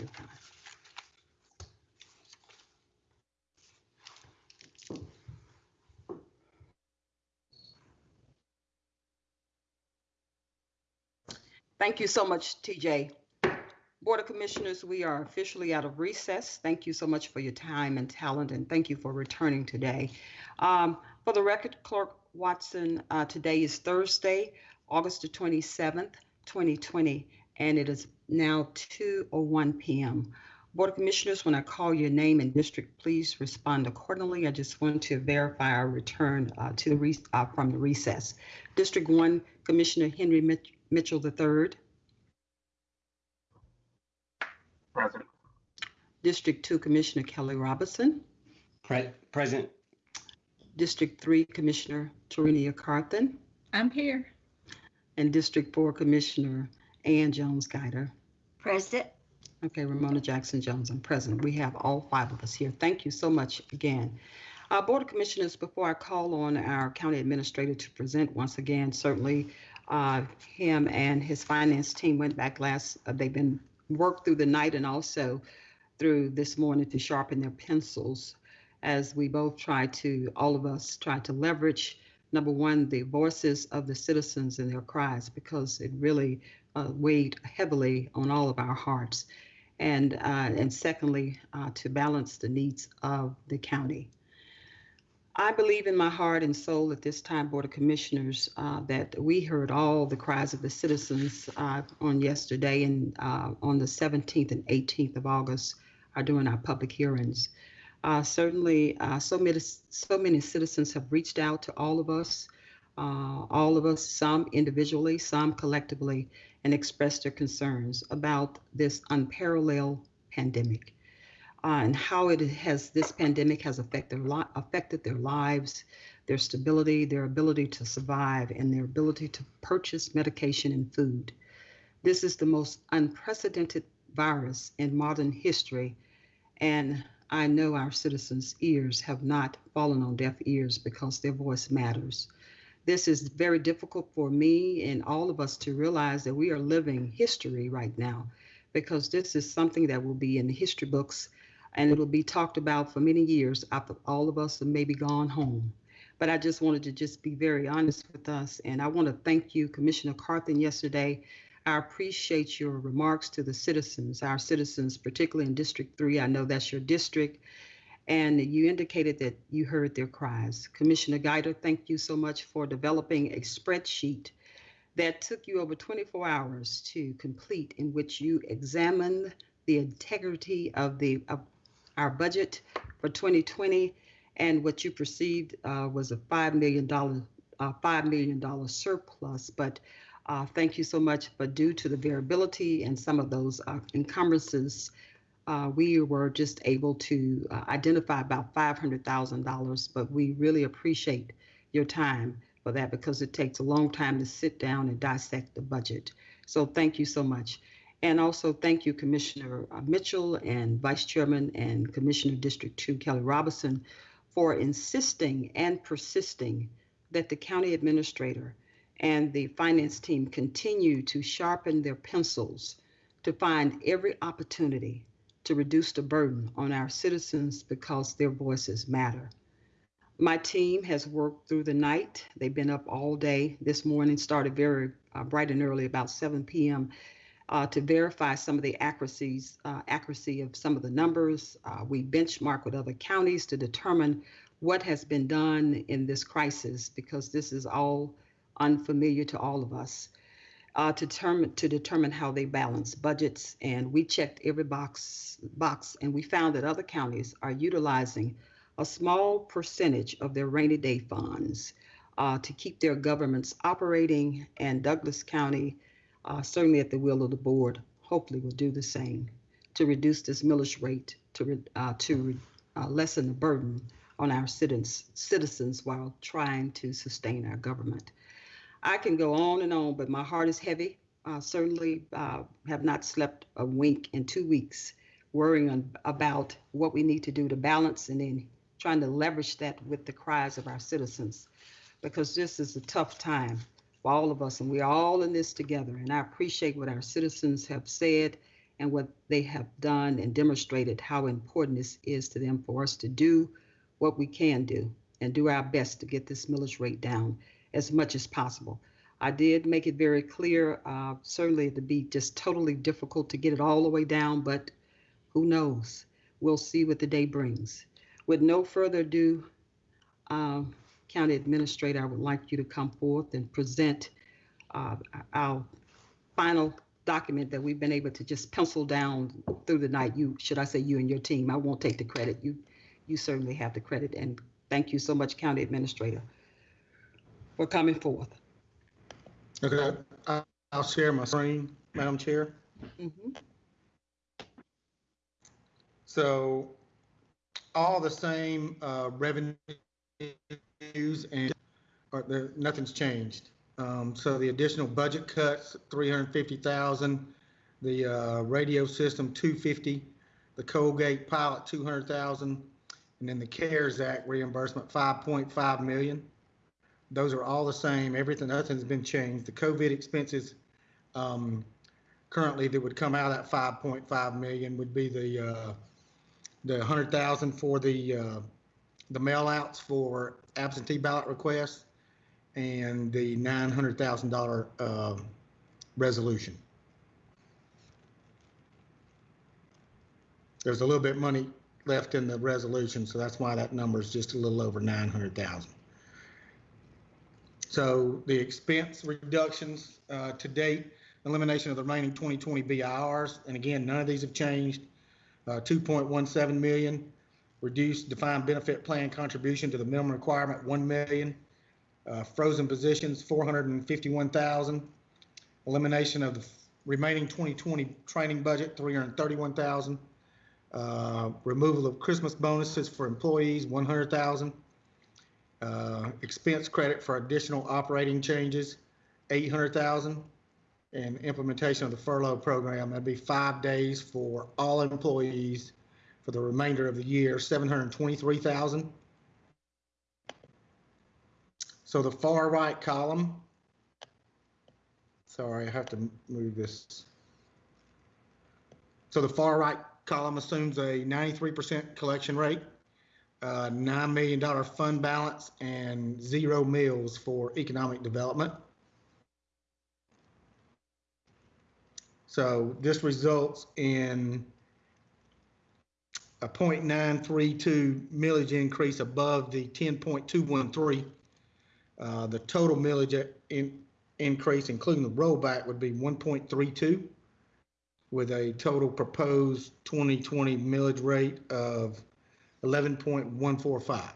your time. Thank you so much, TJ. Board of Commissioners, we are officially out of recess. Thank you so much for your time and talent, and thank you for returning today. Um, For the record, Clerk Watson, uh, today is Thursday, August the 27th, 2020, and it is now 2:01 PM. Board of Commissioners, when I call your name and district, please respond accordingly. I just want to verify our return uh, to the, re- uh, from the recess. District 1, Commissioner Henry Mitch- Mitchell III. Present. District 2, Commissioner Kelly Robinson. Pre- Present. District 3, Commissioner Tarenia Carthen. I'm here. And District 4, Commissioner Ann Jones Guider. Present. Okay, Romona Jackson Jones, I'm present. We have all five of us here. Thank you so much again. Uh, Board of Commissioners, before I call on our county administrator to present once again, certainly uh, him and his finance team went back last, uh, they've been worked through the night and also through this morning to sharpen their pencils as we both try to, all of us try to leverage, number one, the voices of the citizens and their cries because it really uh, weighed heavily on all of our hearts. And, uh, and secondly, uh, to balance the needs of the county. I believe in my heart and soul at this time, Board of Commissioners, uh, that we heard all the cries of the citizens uh, on yesterday and uh, on the 17th and 18th of August are doing our public hearings. Uh, certainly, uh, so many so many citizens have reached out to all of us, uh, all of us, some individually, some collectively, and expressed their concerns about this unparalleled pandemic uh, and how it has this pandemic has affected their, affected their lives, their stability, their ability to survive, and their ability to purchase medication and food. This is the most unprecedented virus in modern history, and I know our citizens' ears have not fallen on deaf ears because their voice matters. This is very difficult for me and all of us to realize that we are living history right now because this is something that will be in the history books and it'll be talked about for many years after all of us have maybe gone home. But I just wanted to just be very honest with us. And I want to thank you, Commissioner Carthen, yesterday. I appreciate your remarks to the citizens, our citizens, particularly in District 3. I know that's your district. And you indicated that you heard their cries. Commissioner Guider, thank you so much for developing a spreadsheet that took you over 24 hours to complete, in which you examined the integrity of the of our budget for 2020 and what you perceived uh, was a $5 million, uh, $5 million surplus. But uh, thank you so much. But due to the variability and some of those uh, encumbrances, uh, we were just able to uh, identify about $500,000. But we really appreciate your time for that because it takes a long time to sit down and dissect the budget. So thank you so much. And also thank you, Commissioner uh, Mitchell and Vice Chairman and Commissioner District 2 Kelly Robinson for insisting and persisting that the county administrator and the finance team continue to sharpen their pencils to find every opportunity to reduce the burden on our citizens because their voices matter. My team has worked through the night. They've been up all day this morning, started very uh, bright and early, about 7 p.m uh, to verify some of the accuracies, uh, accuracy of some of the numbers. Uh, we benchmark with other counties to determine what has been done in this crisis because this is all unfamiliar to all of us. Uh, to determine to determine how they balance budgets, and we checked every box box, and we found that other counties are utilizing a small percentage of their rainy day funds uh, to keep their governments operating, and Douglas County uh, certainly at the will of the board, hopefully will do the same to reduce this millage rate to, uh, to uh, lessen the burden on our citizens, citizens while trying to sustain our government. I can go on and on, but my heart is heavy. Uh, certainly uh, have not slept a wink in two weeks, worrying about what we need to do to balance and then trying to leverage that with the cries of our citizens, because this is a tough time for all of us, and we're all in this together. And I appreciate what our citizens have said and what they have done and demonstrated how important this is to them for us to do what we can do and do our best to get this millage rate down as much as possible. I did make it very clear, uh, certainly it'd be just totally difficult to get it all the way down, but who knows? We'll see what the day brings. With no further ado, um, County Administrator, I would like you to come forth and present uh, our final document that we've been able to just pencil down through the night. You, should I say you and your team? I won't take the credit. You, you certainly have the credit. And thank you so much, County Administrator, for coming forth. Okay, I- I'll share my screen, Madam Chair. Mhm. So all the same uh, revenues and, or there, nothing's changed. Um, So the additional budget cuts, 350,000, the uh, radio system, 250, the Colgate pilot, 200,000, and then the CARES Act reimbursement, 5.5 million. Those are all the same. Everything, nothing's been changed. The COVID expenses, um, currently that would come out of that 5.5 million would be the, uh, the 100,000 for the, uh, the mail outs for absentee ballot requests and the $900,000, uh, resolution. There's a little bit of money left in the resolution, so that's why that number is just a little over 900,000. So the expense reductions uh, to date, elimination of the remaining 2020 BIRs, and again, none of these have changed. Uh, 2.17 million, reduced defined benefit plan contribution to the minimum requirement, 1 million. Uh, Frozen positions, 451,000. Elimination of the remaining 2020 training budget, 331,000. Uh, Removal of Christmas bonuses for employees, 100,000. Uh, expense credit for additional operating changes, eight hundred thousand. And implementation of the furlough program, that'd be five days for all employees for the remainder of the year, seven hundred and twenty-three thousand. So the far right column. Sorry, I have to move this. So the far right column assumes a ninety-three percent collection rate uh, $9 million fund balance and zero mills for economic development. So this results in a 0.932 millage increase above the 10.213. Uh, The total millage in- increase, including the rollback, would be 1.32 with a total proposed 2020 millage rate of 11.145.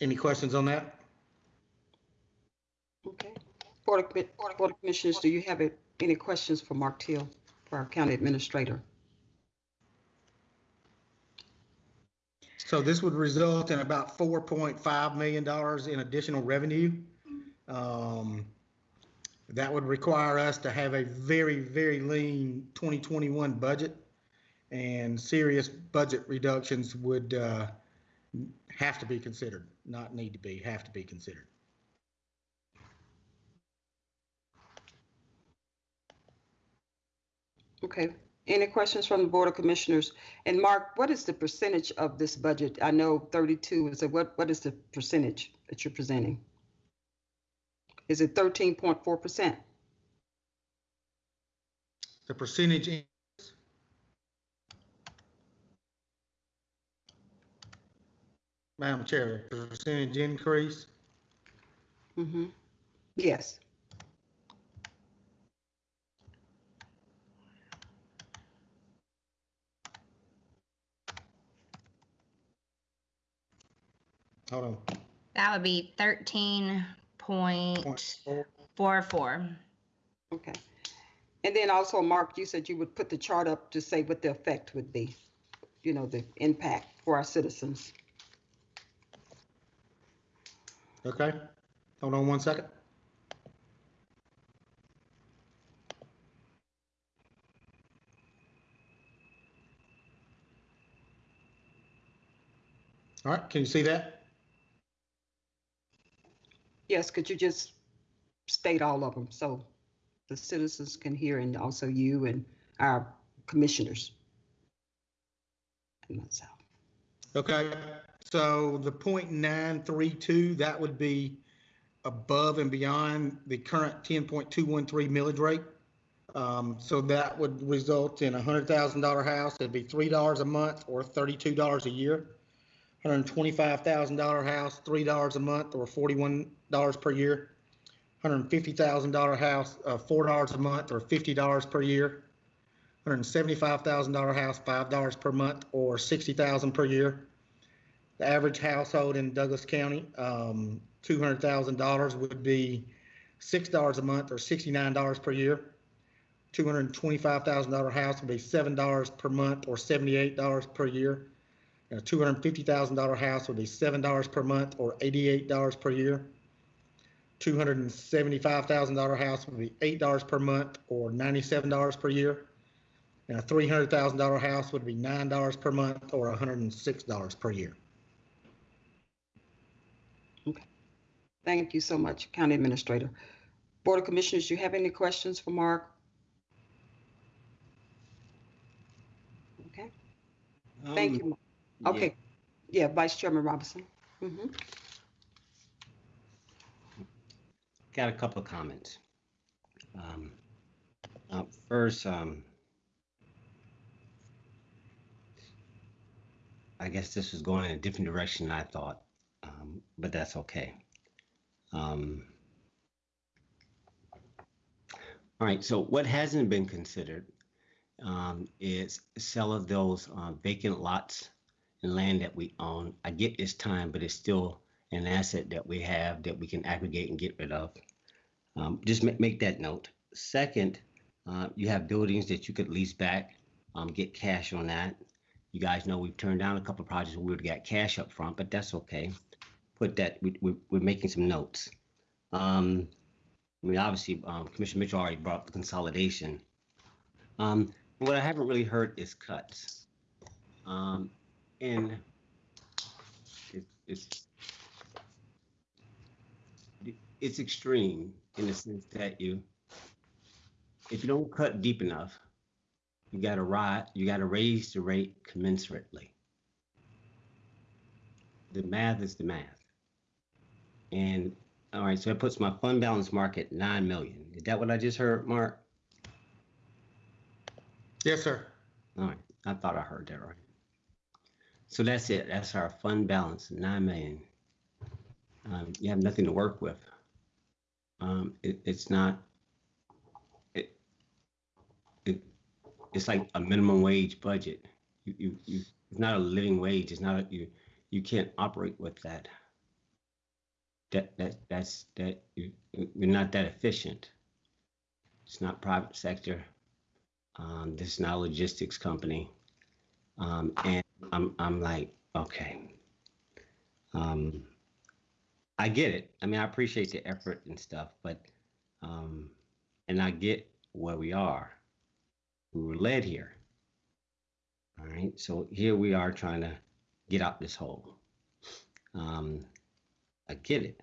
Any questions on that? Okay. Board of, Board of Commissioners, do you have any questions for Mark Teal, for our County Administrator? So this would result in about $4.5 million in additional revenue. Um, That would require us to have a very, very lean 2021 budget. And serious budget reductions would uh, have to be considered, not need to be, have to be considered. Okay. Any questions from the Board of Commissioners? And Mark, what is the percentage of this budget? I know 32 is, a- what, what is the percentage that you're presenting? Is it 13.4%? The percentage in- Madam Chair, the percentage increase, Mm-hmm. Yes. hold on. That would be thirteen point point four. four four. Okay. And then also, Mark, you said you would put the chart up to say what the effect would be, you know, the impact for our citizens. Okay, hold on one second. All right, can you see that? Yes, could you just state all of them so the citizens can hear and also you and our commissioners. And myself. Okay, so the point nine three two, that would be above and beyond the current ten point two one three millage rate. Um, so that would result in a hundred thousand dollar house, it'd be three dollars a month or thirty-two dollars a year. Hundred and twenty-five thousand dollar house, three dollars a month or forty-one dollars per year. Hundred and fifty thousand dollar house, uh, four dollars a month or fifty dollars per year. Hundred and seventy-five thousand dollar house, five dollars per month or sixty thousand per year. The average household in Douglas County, um, two hundred thousand dollars would be six dollars a month or sixty-nine dollars per year. Two hundred and twenty-five thousand dollar house would be seven dollars per month or seventy-eight dollars per year. And a two hundred and fifty thousand dollar house would be seven dollars per month or eighty-eight dollars per year. Two hundred and seventy-five thousand dollar house would be eight dollars per month or ninety-seven dollars per year. And a three hundred thousand dollar house would be nine dollars per month or hundred and six dollars per year. Okay. Thank you so much, County Administrator. Board of Commissioners, do you have any questions for Mark? Okay, thank you. Um, Okay, yeah, Vice Chairman Robinson. Mhm. Got a couple of comments. Um, uh, First, um, I guess this was going in a different direction than I thought, um, but that's okay. Um, All right, so what hasn't been considered um, is sell of those uh, vacant lots and land that we own. I get it's time, but it's still an asset that we have that we can aggregate and get rid of. Um, just make, make that note. Second, uh, you have buildings that you could lease back, um, get cash on that. You guys know we've turned down a couple of projects where we would get cash up front, but that's okay. Put that, we, we, we're making some notes. Um, I mean, obviously, um, Commissioner Mitchell already brought up the consolidation. Um, what I haven't really heard is cuts. Um, and it, it's it's extreme in the sense that you if you don't cut deep enough you got to rise you got to raise the rate commensurately. The math is the math. And all right so it puts my fund balance mark at 9 million. Is that what i just heard mark? Yes, sir. all right i thought i heard that right so that's it. That's our fund balance 9 million. Um, you have nothing to work with. Um, it, it's not it, it it's like a minimum wage budget. You, you, you it's not a living wage. It's not a, you you can't operate with that. That that that's that you you're not that efficient. It's not private sector. Um, this is not a logistics company. Um, and i'm i'm like okay um, I get it. I mean, I appreciate the effort and stuff, but um, and I get where we are. We were led here. All right, so here we are trying to get out this hole. Um, I get it,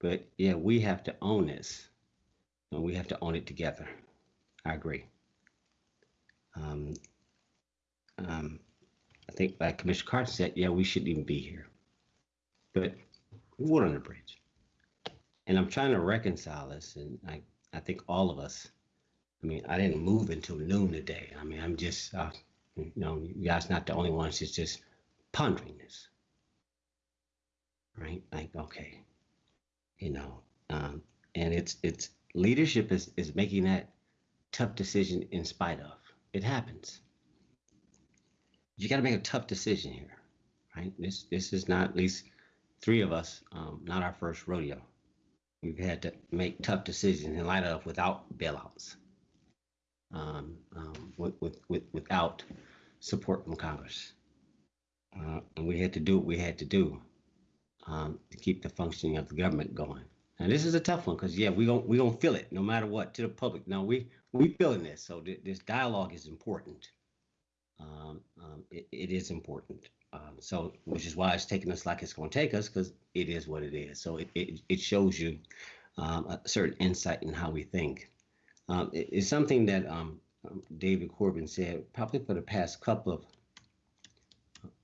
but yeah, we have to own this, and we have to own it together. I agree. Um, um, I think, like Commissioner Carthen said, yeah, we shouldn't even be here but we water on the bridge. And I'm trying to reconcile this, and I, I think all of us. I mean, I didn't move until noon today. I mean, I'm just, uh, you know, you guys not the only ones. It's just pondering this, right? Like, okay, you know, um, and it's it's leadership is is making that tough decision in spite of. It happens. You got to make a tough decision here, right? This this is not at least three of us, um, not our first rodeo. We've had to make tough decisions in light of without bailouts, um, um, with, with, with, without support from Congress. Uh, and we had to do what we had to do um, to keep the functioning of the government going. And this is a tough one because yeah, we don't we don't feel it no matter what to the public. No, we we feeling this. So th- this dialogue is important. Um, um, it, it is important. Um, so, which is why it's taking us like it's going to take us because it is what it is. So it, it, it shows you um, a certain insight in how we think. Um, it- it's something that um, David Corbin said probably for the past couple of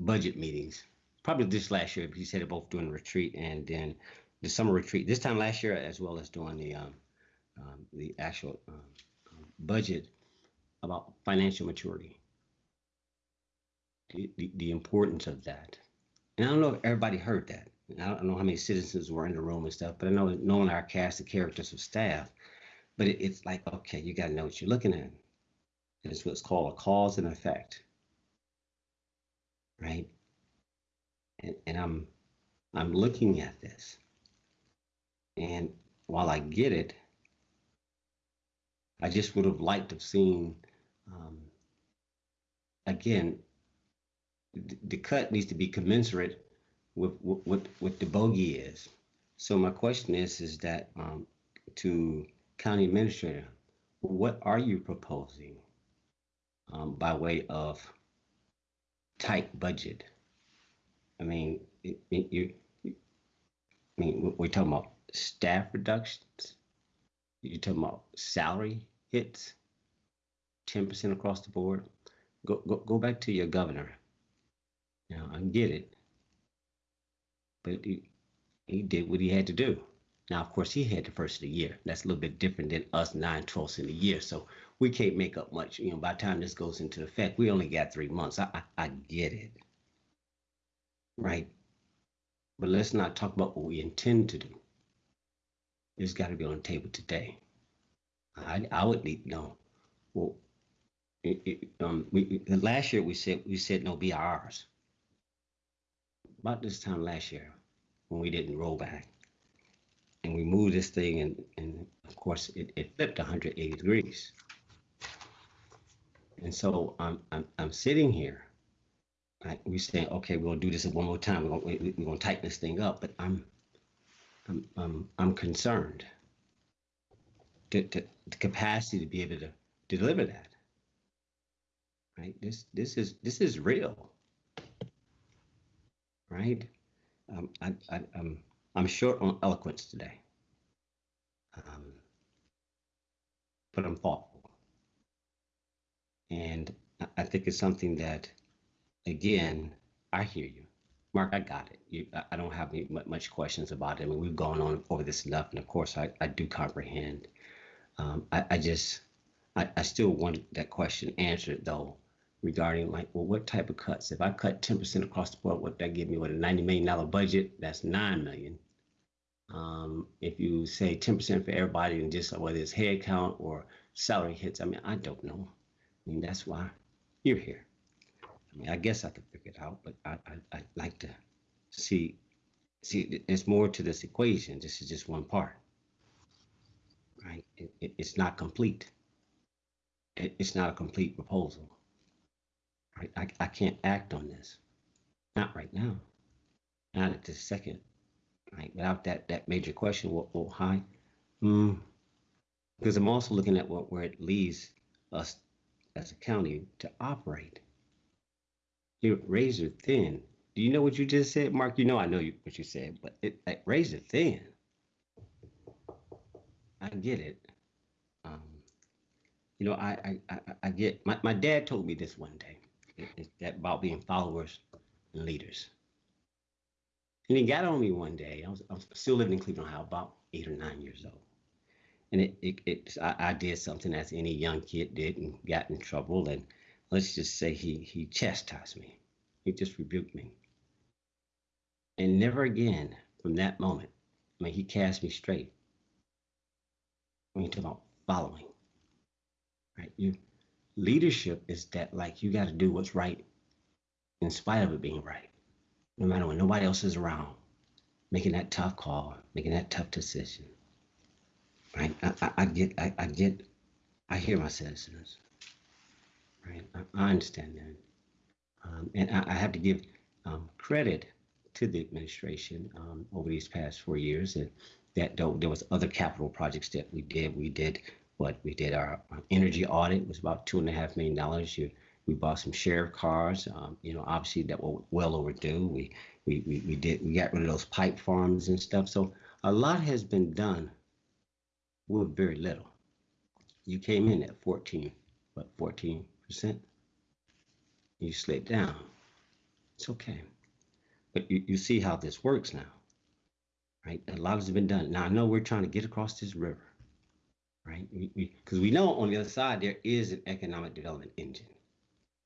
budget meetings, probably this last year. He said it both during the retreat and then the summer retreat. This time last year, as well as during the the actual budget about financial maturity, the, the, importance of that. And I don't know if everybody heard that. I don't know how many citizens were in the room and stuff, but I know knowing our cast of characters of staff, but it, it's like, okay, you got to know what you're looking at. It's what's called a cause and effect, right? And, and I'm I'm looking at this, and while I get it, I just would have liked to have seen, um, again, the, cut needs to be commensurate with what what, the bogey is. So my question is, is that um, to county administrator, what are you proposing um, by way of tight budget? I mean, it, it, you, I mean, we- we're talking about staff reductions. You're talking about salary hits, ten percent across the board. Go, go, go back to your governor. Know, I get it, but he, he did what he had to do. Now, of course, he had the first of the year. That's a little bit different than us nine twelfths in the year. So we can't make up much. You know, by the time this goes into effect, we only got three months. I, I, I get it. Right. But let's not talk about what we intend to do. It's got to be on the table today. I, I would need know. Well, it, it, um, we- last year we said we said no BRs. About this time last year, when we didn't roll back, and we moved this thing, and and of course it, it flipped 180 degrees. And so I'm I'm I'm sitting here. Right, we're saying, okay, we're gonna do this one more time. We're gonna we, we're gonna tighten this thing up, but I'm I'm I'm I'm concerned. The, the, the capacity to be able to deliver that. Right. This this is this is real. Right. Um, I, I I'm I'm short on eloquence today. Um, but I'm thoughtful. And I- think it's something that, again, I hear you. Mark, I got it. You, I- I don't have any, much questions about it. I mean, we've gone on over this enough, and of course, I, I do comprehend. Um, I, I just, I, I still want that question answered though, regarding like, well, what type of cuts? If I cut ten percent across the board, what that give me? What a ninety million dollar budget? That's nine million. Um, if you say ten percent for everybody, and just whether it's headcount or salary hits, I mean, I don't know. I mean, that's why you're here. I mean, I guess I could figure it out, but I, I, I'd like to see, see, there's more to this equation. This is just one part, right? It, it, it's not complete. It, it's not a complete proposal, right? I, I can't act on this, not right now, not at this second, right? Without that, that major question, well, well hi, mm, because I'm also looking at what, where it leaves us as a county to operate. You're razor thin. Do you know what you just said, Mark? You know I know you, what you said, but it like, razor thin. I get it. Um, you know, I I, I, I get my, my dad told me this one day. It, it's that about being followers and leaders. And he got on me one day. I was, I was still living in Cleveland, Ohio, about eight or nine years old. And it, it, it I, I did something as any young kid did and got in trouble. And let's just say he he chastised me. He just rebuked me. And never again from that moment, I mean, he cast me straight. When you talk about following, right? You leadership is that like you got to do what's right in spite of it being right, no matter when nobody else is around, making that tough call, making that tough decision. Right? I, I, I get, I, I get, I hear my citizens. Right? I, understand that. Um, and I, I have to give um, credit to the administration um, over these past four years, and that though there was other capital projects that we did. We did what we did our energy audit was about two and a half million dollars. We bought some sheriff cars. Um, you know, obviously that were well overdue. We, we we we did we got rid of those pipe farms and stuff. So a lot has been done with very little. You came in at 14, what 14 percent? You slid down. It's okay, but you, you see how this works now, right? A lot has been done. Now I know we're trying to get across this river, right? We because we, know on the other side there is an economic development engine,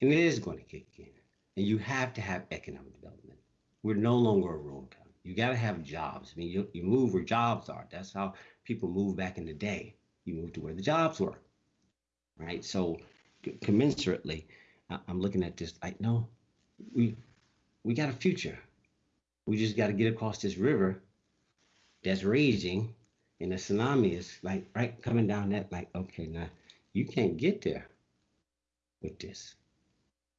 and it is going to kick in. And you have to have economic development. We're no longer a rural county. You got to have jobs. I mean, you, you move where jobs are. That's how people moved back in the day. You moved to where the jobs were, right? So commensurately, I- I'm looking at this like, no, we we got a future. We just got to get across this river that's raging, and the tsunami is like right coming down that. Like, okay, now you can't get there with this.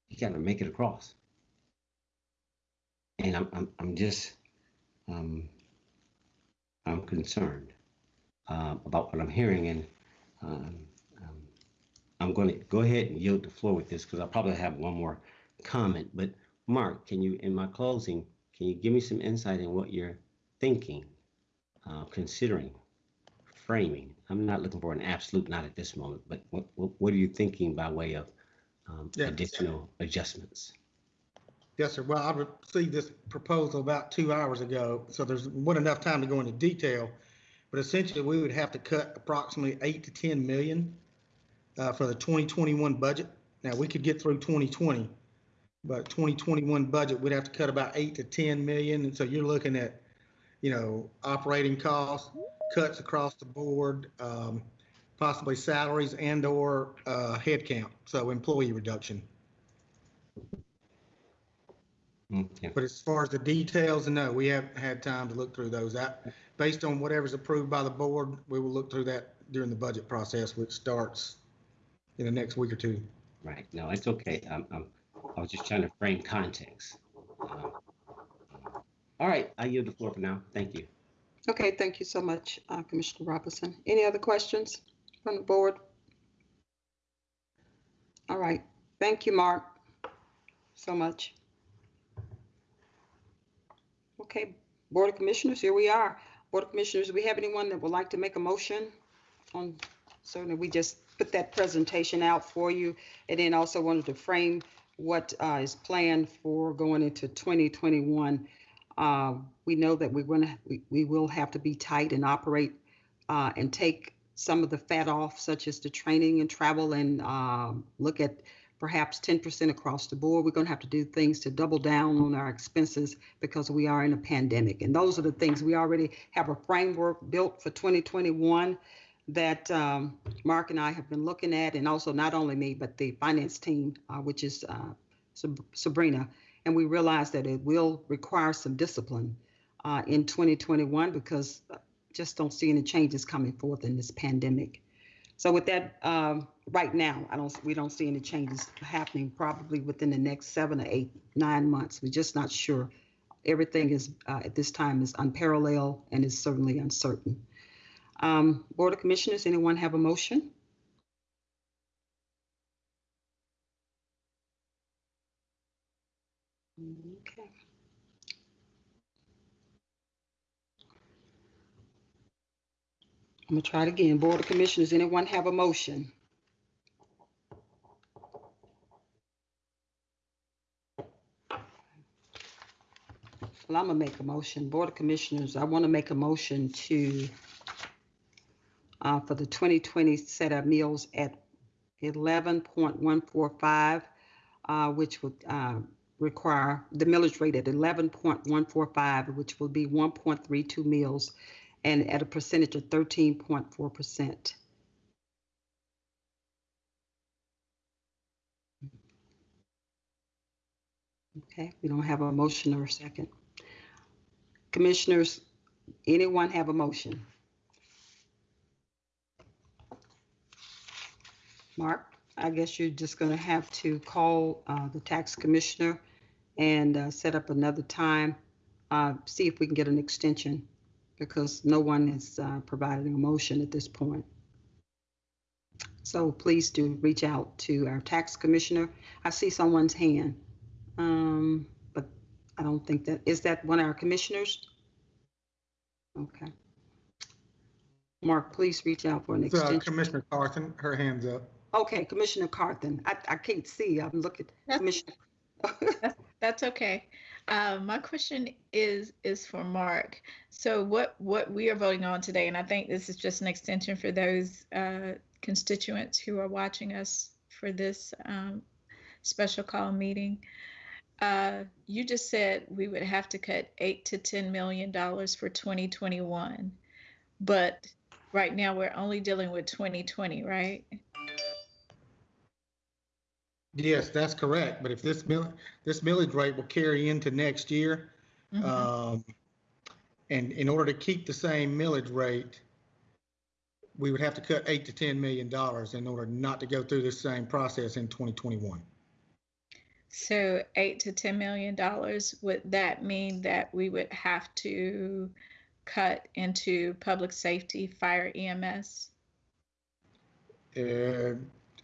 You got to make it across. And I'm I'm I'm just um I'm concerned um, about what I'm hearing, and um, um, I'm going to go ahead and yield the floor with this because I probably have one more comment. But Mark, can you, in my closing, can you give me some insight in what you're thinking, uh, considering, framing? I'm not looking for an absolute, not at this moment, but what, what, what are you thinking by way of um, Yeah. additional adjustments? Yes, sir. Well, I received this proposal about two hours ago, so there's wasn't enough time to go into detail. But essentially, we would have to cut approximately eight to 10 million uh, for the 2021 budget. Now, we could get through 2020, but 2021 budget, we'd have to cut about eight to 10 million. And so you're looking at, you know, operating costs, cuts across the board, um, possibly salaries and or uh, headcount, so employee reduction. Okay. But as far as the details, no, we haven't had time to look through those. That, based on whatever's approved by the board, we will look through that during the budget process, which starts in the next week or two. Right. No, it's okay. I'm, I'm, I was just trying to frame context. Um, all right. I yield the floor for now. Thank you. Okay, thank you so much, uh, Commissioner Robinson. Any other questions from the board? All right, thank you, Mark, so much. Okay, Board of Commissioners, here we are. Board of Commissioners, do we have anyone that would like to make a motion on, certainly, we just put that presentation out for you, and then also wanted to frame what uh, is planned for going into 2021. Uh, We know that we're going to, we we will have to be tight and operate uh, and take some of the fat off, such as the training and travel, and um, look at perhaps 10% across the board. We're going to have to do things to double down on our expenses because we are in a pandemic. And those are the things we already have a framework built for 2021 that um, Mark and I have been looking at, and also not only me, but the finance team, uh, which is uh, Sab- Sabrina. And we realize that it will require some discipline uh, in 2021 because uh, just don't see any changes coming forth in this pandemic. So with that, um, right now, I don't, we don't see any changes happening probably within the next seven or eight, nine months. We're just not sure. Everything is, uh, at this time, is unparalleled and is certainly uncertain. Um, Board of Commissioners, anyone have a motion? Okay. I'm gonna try it again. Board of Commissioners, anyone have a motion? Well, I'm gonna make a motion. Board of Commissioners, I want to make a motion to uh, for the 2020 set of mills at 11.145, uh, which would uh, require the millage rate at 11.145, which will be 1.32 mills and at a percentage of 13.4%. Okay, we don't have a motion or a second. Commissioners, anyone have a motion? Mark, I guess you're just going to have to call uh, the tax commissioner and uh, set up another time, uh, see if we can get an extension because no one has uh, provided a motion at this point. So please do reach out to our tax commissioner. I see someone's hand. Um, but I don't think that, is that one of our commissioners? Okay. Mark, please reach out for an It's, uh, extension. Commissioner Carthen, her hand's up. Okay, Commissioner Carthen. I, I can't see. I'm looking, That's- okay. Uh, my question is is for Mark. So what what we are voting on today, and I think this is just an extension for those uh, constituents who are watching us for this um, special call meeting. Uh, you just said we would have to cut eight to ten million dollars for 2021, but right now we're only dealing with 2020, right? Yes, that's correct, but if this mill, this millage rate will carry into next year, Mhm. um, and in order to keep the same millage rate, we would have to cut eight to 10 million dollars in order not to go through this same process in 2021. So eight to ten million dollars, would that mean that we would have to cut into public safety, fire EMS? Uh,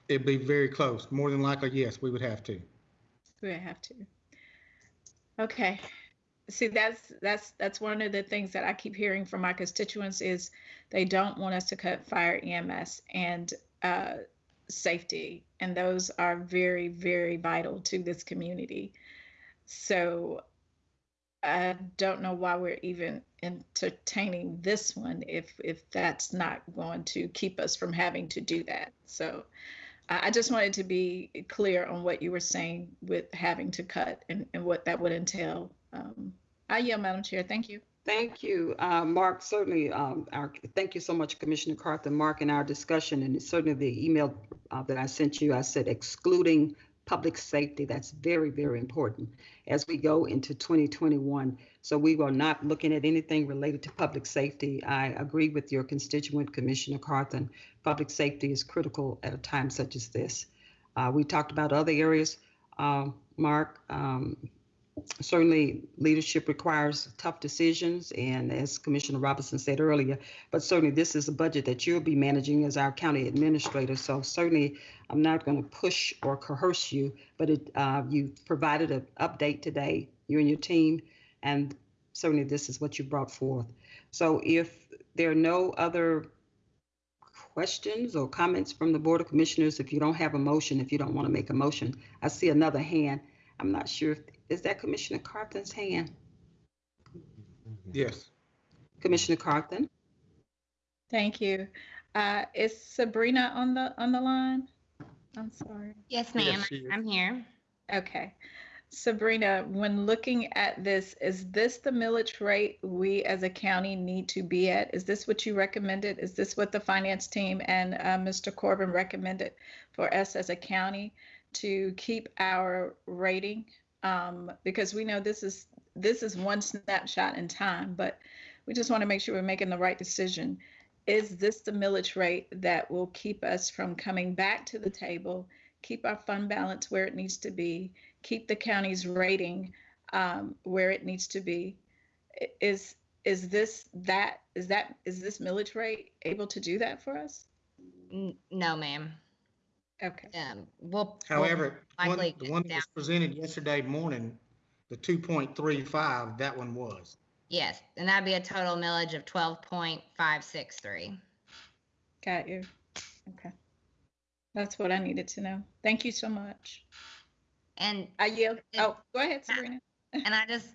It'd be very close. More than likely, yes, we would have to. We would have to. Okay. See, that's that's that's one of the things that I keep hearing from my constituents is they don't want us to cut fire EMS and uh, safety, and those are very very vital to this community. So I don't know why we're even entertaining this one if if that's not going to keep us from having to do that. So I just wanted to be clear on what you were saying with having to cut and, and what that would entail. Um, I yield, Madam Chair. Thank you. Thank you, uh, Mark. Certainly, um, our, thank you so much, Commissioner Carthen. Mark, in our discussion, and certainly the email uh, that I sent you, I said excluding public safety. That's very, very important as we go into 2021. So we are not looking at anything related to public safety. I agree with your constituent, Commissioner Carthen. Public safety is critical at a time such as this. Uh, we talked about other areas, uh, Mark. Um, certainly leadership requires tough decisions and as commissioner robinson said earlier but certainly this is a budget that you'll be managing as our county administrator so certainly i'm not going to push or coerce you but it, uh, you provided an update today you and your team and certainly this is what you brought forth so if there are no other questions or comments from the board of commissioners if you don't have a motion if you don't want to make a motion i see another hand i'm not sure if is that Commissioner Carthen's hand? Yes. Commissioner Carthen? Thank you. Uh, is Sabrina on the on the line? I'm sorry. Yes, ma'am. she is. I'm here. Okay. Sabrina, when looking at this, is this the millage rate we as a county need to be at? Is this what you recommended? Is this what the finance team and uh, Mr. Corbin recommended for us as a county to keep our rating? Um, because we know this is this is one snapshot in time, but we just want to make sure we're making the right decision. Is this the millage rate that will keep us from coming back to the table, keep our fund balance where it needs to be, keep the county's rating um, where it needs to be? Is is this that is that is this millage rate able to do that for us? No, ma'am. Okay. Um, we'll. However, one- the one that was presented yesterday morning, the 2.35, that one was. Yes, and that'd be a total millage of twelve point five six three. Got you. Okay. That's what I needed to know. Thank you so much. And I yield. Yeah. Oh, go ahead, Sabrina. and I just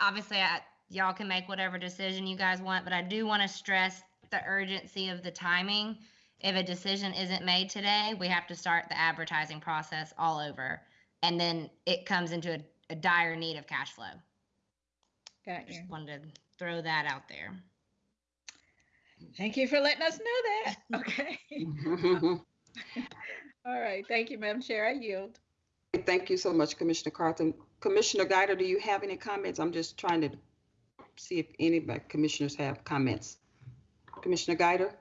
obviously I, y'all can make whatever decision you guys want, but I do want to stress the urgency of the timing. If a decision isn't made today, we have to start the advertising process all over, and then it comes into a, a dire need of cash flow. Got you. Just wanted to throw that out there. Thank you for letting us know that. Okay. All right. Thank you, Madam Chair. I yield. Thank you so much, Commissioner Carthen. Commissioner Guider, do you have any comments? I'm just trying to see if any of my commissioners have comments. Commissioner Guider?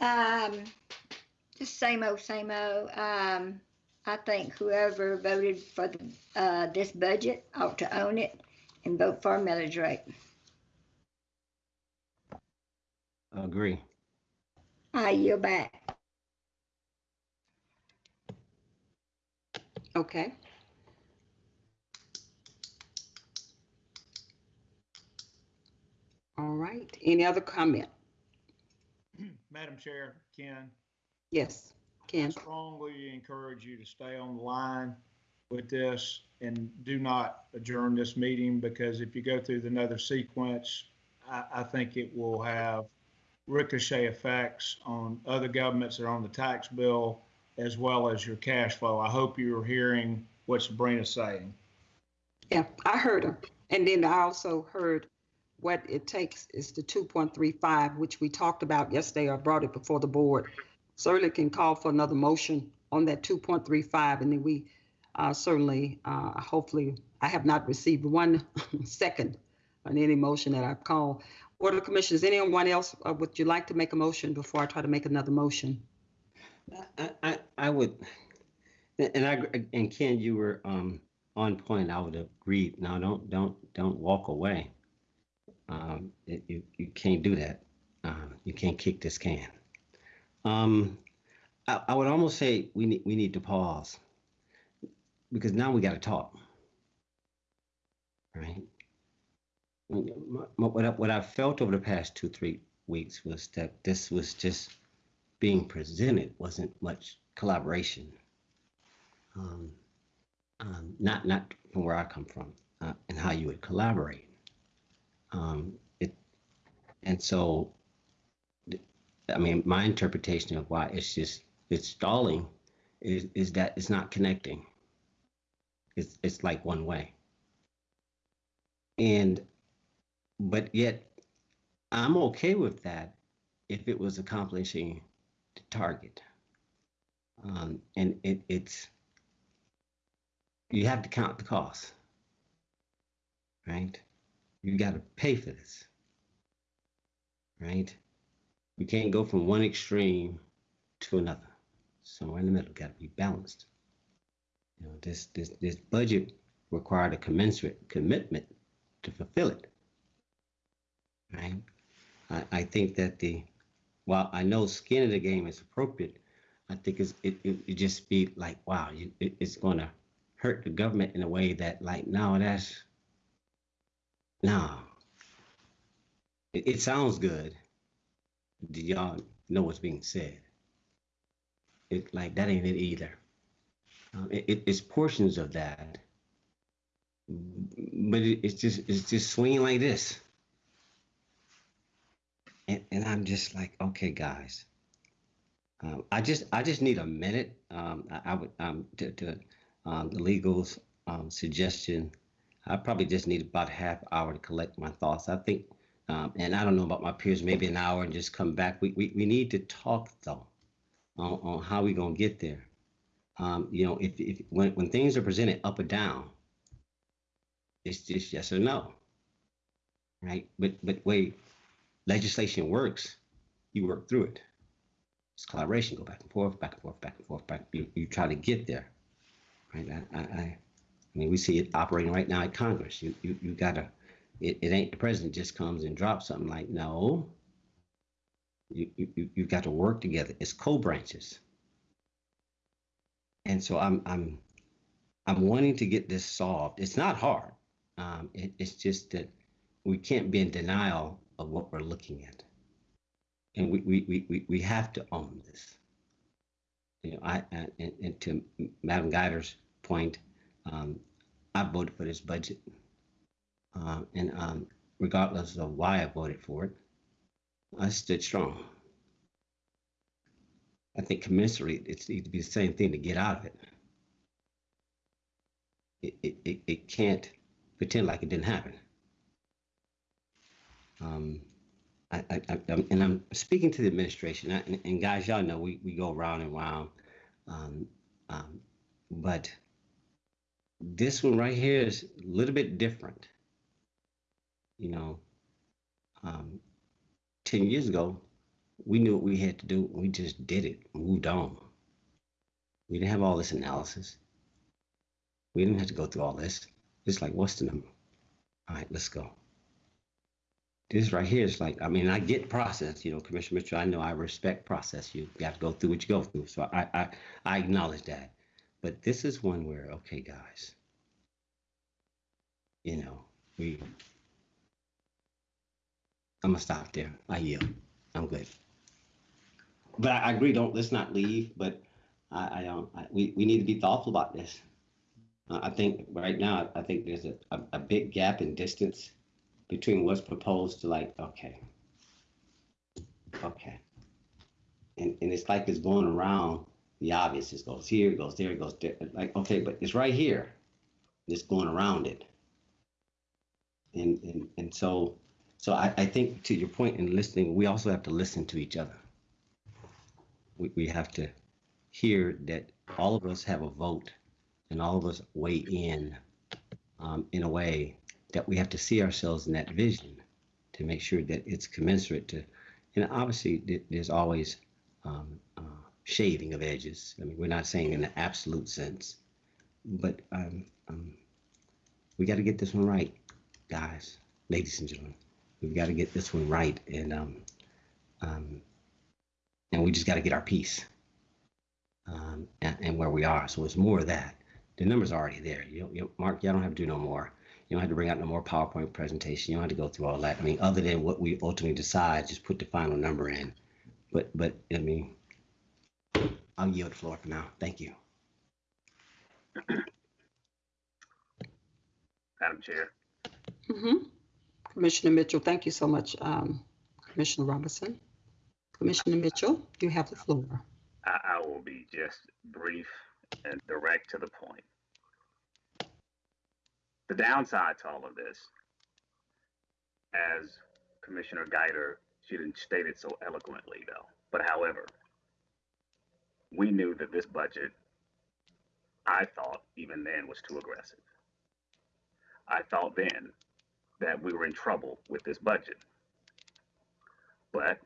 Um, just same old, same old. Um, I think whoever voted for the, uh, this budget ought to own it and vote for a millage rate. I Agree. I yield back. Okay. All right. Any other comment? Madam Chair, Ken, Yes, I Ken. strongly encourage you to stay on the line with this and do not adjourn this meeting because if you go through another sequence, I, I think it will have ricochet effects on other governments that are on the tax bill as well as your cash flow. I hope you're hearing what Sabrina's saying. Yeah, I heard her. And then I also heard what it takes is the 2.35, which we talked about yesterday. I brought it before the board. Certainly can call for another motion on that 2.35, and then we uh, certainly, uh, hopefully, I have not received one second on any motion that I've called. Board of Commissioners, anyone else, uh, would you like to make a motion before I try to make another motion? I, I, I would, and I, and Ken, you were, um, on point, I would agree. Now, don't, don't, don't walk away. Um, it- you, you can't do that. Um, you can't kick this can. Um, I, I would almost say we need, we need to pause. Because now we gotta talk. Right? What I, what I felt over the past two, three weeks was that this was just being presented wasn't much collaboration. Um, um, not not from where I come from, uh, and how you would collaborate. Um, it, and so, I mean, my interpretation of why it's just it's stalling is is that it's not connecting. It's it's like one way. And, but yet, I'm okay with that if it was accomplishing target. Um, and it, it's, you have to count the cost, right? You got to pay for this, right? We can't go from one extreme to another. Somewhere in the middle, got to be balanced. You know, this this this budget required a commensurate commitment to fulfill it, right? I, I think that the while I know skin of the game is appropriate, I think it's, it, it, it just be like, wow, you, it, it's going to hurt the government in a way that like, no, that's, no. It, it sounds good. Do y'all know what's being said? It like, that ain't it either. Um, it, it, it's portions of that, but it, it's just, it's just swinging like this. And, and I'm just like, okay, guys. Um, I just I just need a minute. Um, I, I would um, to, to um, the legal's um, suggestion. I probably just need about half hour to collect my thoughts. I think, um, and I don't know about my peers, maybe an hour and just come back. We we, we need to talk though on, on how we gonna get there. Um, you know, if, if when when things are presented up or down, it's just yes or no, right? But but wait, legislation works. You work through it. It's collaboration. Go back and forth, back and forth, back and forth, back. You, you try to get there, right? I, I, I mean, we see it operating right now at Congress. You, you, you gotta. It, it ain't the president just comes and drops something like no. You, you, you you've got to work together. It's co-branches. And so I'm, I'm, I'm wanting to get this solved. It's not hard. Um, it, it's just that we can't be in denial of what we're looking at and we, we, we, we, have to own this. You know, I, I and, and to Madam Guider's point, um, I voted for this budget, um, and um, regardless of why I voted for it, I stood strong. I think commensurate, it needs to be the same thing to get out of it. It, it, it, it can't pretend like it didn't happen. Um, I, I, I, I'm- and I'm speaking to the administration, and, and guys, y'all know we, we go round and round. Um, um, but this one right here is a little bit different. You know, um, 10 years ago, we knew what we had to do. We just did it, moved on. We didn't have all this analysis. We didn't have to go through all this. It's like, what's the number? All right, let's go. This right here is like, I mean, I get process, you know, Commissioner Mitchell, I know I respect process. You got to go through what you go through. So I, I, I acknowledge that. But this is one where, okay, guys, you know, we, I'm gonna stop there. I yield. I'm good. But I I agree, don't, let's not leave, but I, I don't, I, we, we need to be thoughtful about this. Uh, I think right now, I think there's a, a, a big gap in distance between what's proposed to like, okay. Okay. And, and it's like it's going around the obvious. It goes here, it goes there, it goes there. Like, okay, but it's right here. It's going around it. And, and, and so, so I, I think to your point in listening, we also have to listen to each other. We, we have to hear that all of us have a vote and all of us weigh in um, in a way that we have to see ourselves in that vision to make sure that it's commensurate to, and obviously there's always um, uh, shaving of edges. I mean, we're not saying in an absolute sense, but um, um, we got to get this one right, guys, ladies and gentlemen. We've got to get this one right, and um, um, and we just got to get our piece um, and, and where we are. So it's more of that. The numbers are already there. You, you Mark, y'all don't have to do no more. You don't have to bring out no more PowerPoint presentation. You don't have to go through all that. I mean, other than what we ultimately decide, just put the final number in. But, but I mean, I'll yield the floor for now. Thank you. Madam Chair. Mhm. Commissioner Mitchell, thank you so much, um, Commissioner Robinson. Commissioner Mitchell, you have the floor. I, I will be just brief and direct to the point. The downside to all of this, as Commissioner Guider, she didn't state it so eloquently though, but however, we knew that this budget, I thought even then was too aggressive. I thought then that we were in trouble with this budget. But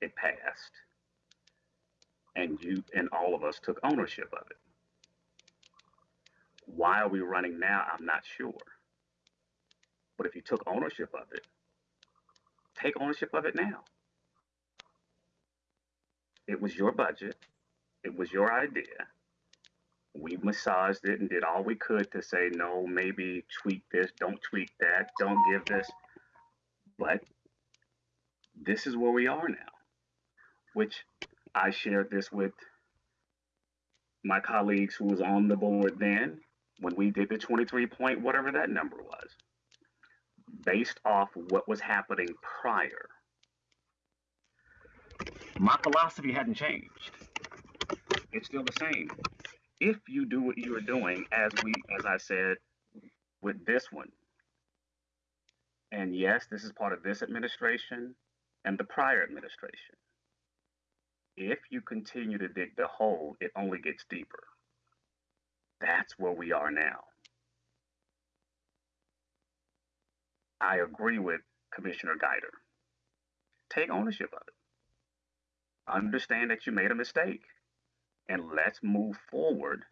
it passed and you and all of us took ownership of it. Why are we running now? I'm not sure. But if you took ownership of it, take ownership of it now. It was your budget. It was your idea. We massaged it and did all we could to say, no, maybe tweak this, don't tweak that, don't give this. But this is where we are now, which I shared this with my colleagues who was on the board then when we did the 23 point whatever that number was based off what was happening prior. My philosophy hadn't changed. It's still the same. If you do what you are doing as we as i said with this one and yes this is part of this administration and the prior administration if you continue to dig the hole, it only gets deeper. That's where we are now. I agree with Commissioner Guider. Take ownership of it. Understand that you made a mistake and let's move forward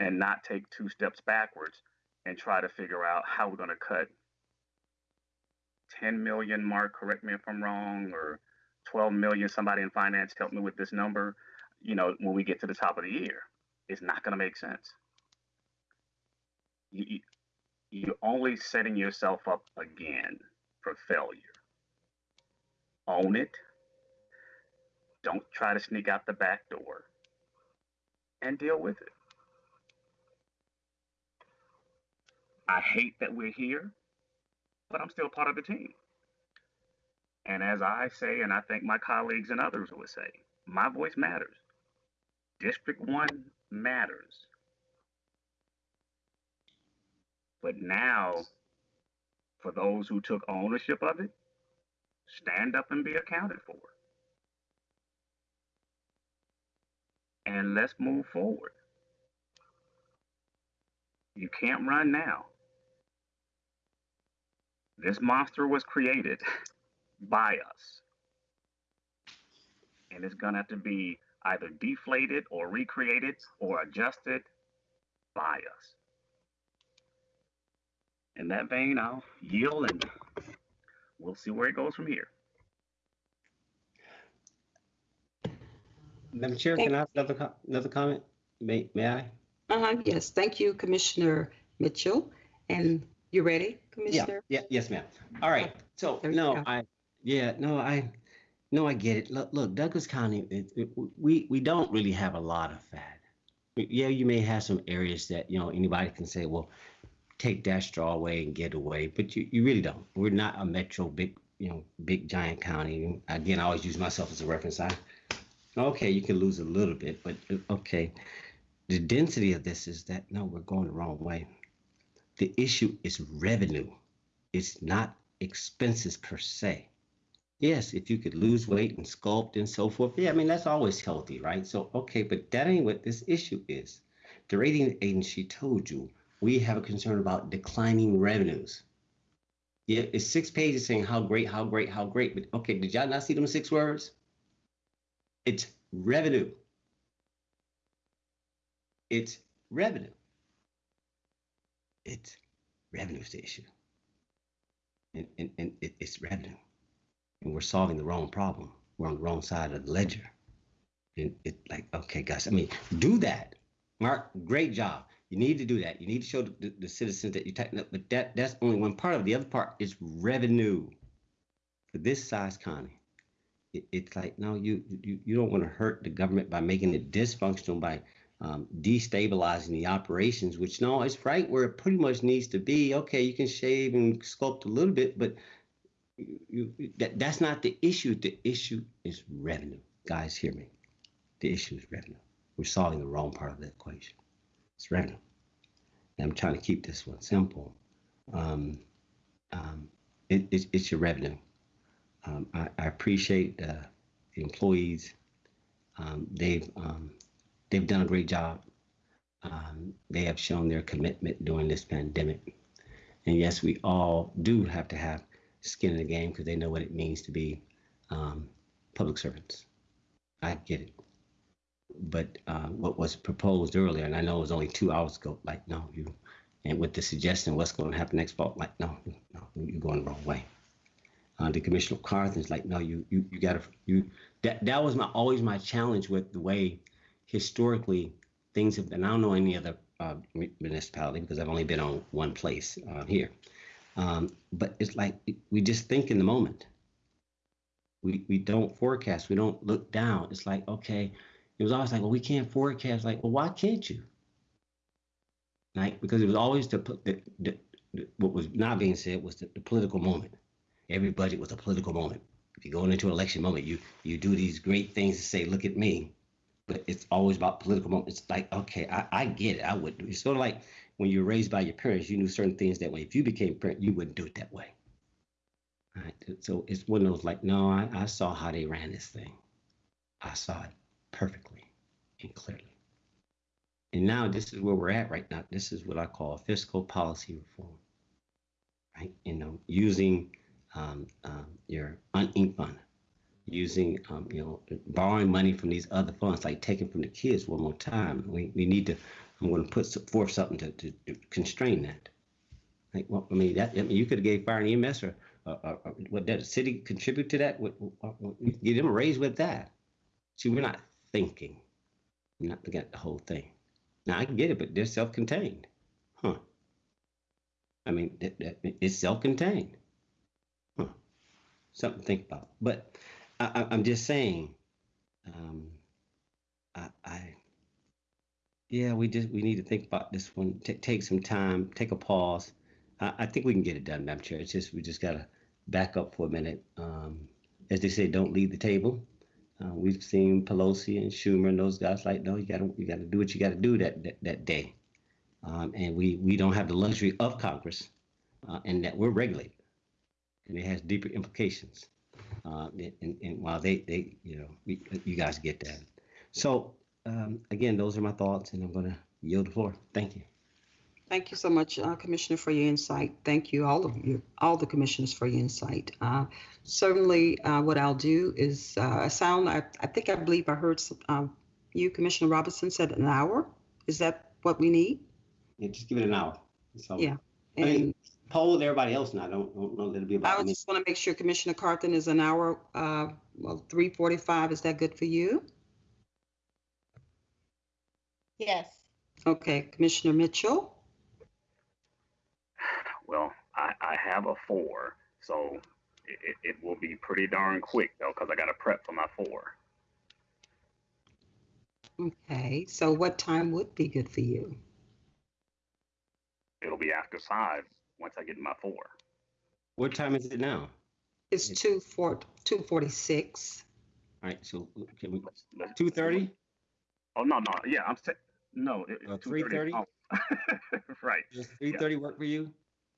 and not take two steps backwards and try to figure out how we're going to cut 10 million mark correct me if i'm wrong or 12 million, somebody in finance help me with this number, you know, when we get to the top of the year, it's not going to make sense. You, you're only setting yourself up again for failure. Own it. Don't try to sneak out the back door and deal with it. I hate that we're here, but I'm still part of the team. And as I say, and I think my colleagues and others would say, my voice matters. District 1 matters. But now, for those who took ownership of it, stand up and be accounted for. And let's move forward. You can't run now. This monster was created by us. And it's going to have to be either deflated or recreated or adjusted by us. In that vein, I'll yield and we'll see where it goes from here. Madam Chair, Thank- can I have another, co- another comment? May, may I? Uh-huh, yes, thank you, Commissioner Mitchell. And you ready, Commissioner? yeah, yeah yes, ma'am. All right, so, no, go. I, yeah, no, I, no, I get it. Look, look, Douglas County, it, it, we, we don't really have a lot of fat. Yeah, you may have some areas that, you know, anybody can say, well, take that straw away and get away, but you, you really don't. We're not a metro big, you know, big giant county. Again, I always use myself as a reference. I, okay, you can lose a little bit, but uh, okay. The density of this is that, no, we're going the wrong way. The issue is revenue. It's not expenses per se. Yes, if you could lose weight and sculpt and so forth, yeah, I mean, that's always healthy, right? So, okay, but that ain't what this issue is. The rating agency told you we have a concern about declining revenues. Yeah, it's six pages saying how great, how great, how great. But okay, did y'all not see them six words? It's revenue. It's revenue. It's revenue's the issue. And, and, and it, it's revenue. And we're solving the wrong problem. We're on the wrong side of the ledger. And it like, okay, guys, I mean, do that. Mark, great job. You need to do that. You need to show the, the, the citizens that you tighten up. But that that's only one part of it. The other part is revenue. For this size county, it, it's like no, you you you don't want to hurt the government by making it dysfunctional by um, destabilizing the operations. Which no, it's right where it pretty much needs to be. Okay, you can shave and sculpt a little bit, but you, that that's not the issue. The issue is revenue. Guys, hear me. The issue is revenue. We're solving the wrong part of the equation. It's revenue. And I'm trying to keep this one simple. Um, um, it, it's, it's your revenue. Um, I, I appreciate the employees. Um, they've um, they've done a great job. Um, they have shown their commitment during this pandemic. And yes, we all do have to have skin in the game because they know what it means to be um, public servants. I get it. But uh, what was proposed earlier, and I know it was only two hours ago, like, no, you, and with the suggestion what's going to happen next fall, like, no, no, you're going the wrong way. Uh, the Commissioner Carthen's like, no, you, you, you gotta, you, that, that was my, always my challenge with the way historically things have, and I don't know any other uh, municipality because I've only been on one place uh, here. Um, but it's like we just think in the moment. We we don't forecast. We don't look down. It's like okay, it was always like, well, we can't forecast. Like, well, why can't you? Like because it was always the, the, the, the what was not being said was the, the political moment. Every budget was a political moment. If you're going into an election moment, you you do these great things to say, look at me, but it's always about political moments. It's like, okay, I, I get it. I would. It's sort of like when you were raised by your parents, you knew certain things that way. If you became parent, you wouldn't do it that way. Right? So it's one of those like, no, I, I saw how they ran this thing. I saw it perfectly and clearly. And now this is where we're at right now. This is what I call fiscal policy reform. Right? You know, using um, um, your uninked fund, using um, you know, borrowing money from these other funds, like taking from the kids one more time. We we need to. I'm going to put forth something to, to, to constrain that. Like, well, I mean, that I mean, you could have gave fire and EMS or, uh, uh, what did the city contribute to that? Give them a raise with that. See, we're not thinking. We're not looking at the whole thing. Now I can get it, but they're self-contained, huh? I mean, that, that, it's self-contained, huh? Something to think about. But I, I'm just saying, um, I, I, yeah, we just we need to think about this one. T- take some time, take a pause. I, I think we can get it done, Madam Chair. It's just we just gotta back up for a minute. Um, as they say, don't leave the table. Uh, we've seen Pelosi and Schumer and those guys like, no, you gotta you gotta do what you gotta do that that, that day. Um, and we we don't have the luxury of Congress, uh, and that we're regulated, and it has deeper implications. Uh, and, and while they they you know we, you guys get that, so um, again, those are my thoughts, and I'm going to yield the floor. Thank you. Thank you so much, uh, Commissioner, for your insight. Thank you, all of you, all the commissioners for your insight. Uh, certainly, uh, what I'll do is uh, a sound. I, I think I believe I heard some, uh, you, Commissioner Robinson, said an hour. Is that what we need? Yeah, just give it an hour. So, Yeah. I mean, And poll everybody else now. I don't, don't know that it'll be I about would me. just want to make sure Commissioner Carthen is an hour, uh, well, 3:45, is that good for you? Yes. Okay, Commissioner Mitchell? Well, I, I have a four, so it, it, it will be pretty darn quick though, because I got to prep for my four. Okay, so what time would be good for you? It'll be after five once I get my four. What time is it now? It's 2 4 2:46. All right, so can we, Let's- let's- two thirty? Oh no, no, yeah, I'm saying no. Uh, 3:30? Oh. right. Does three thirty work for you?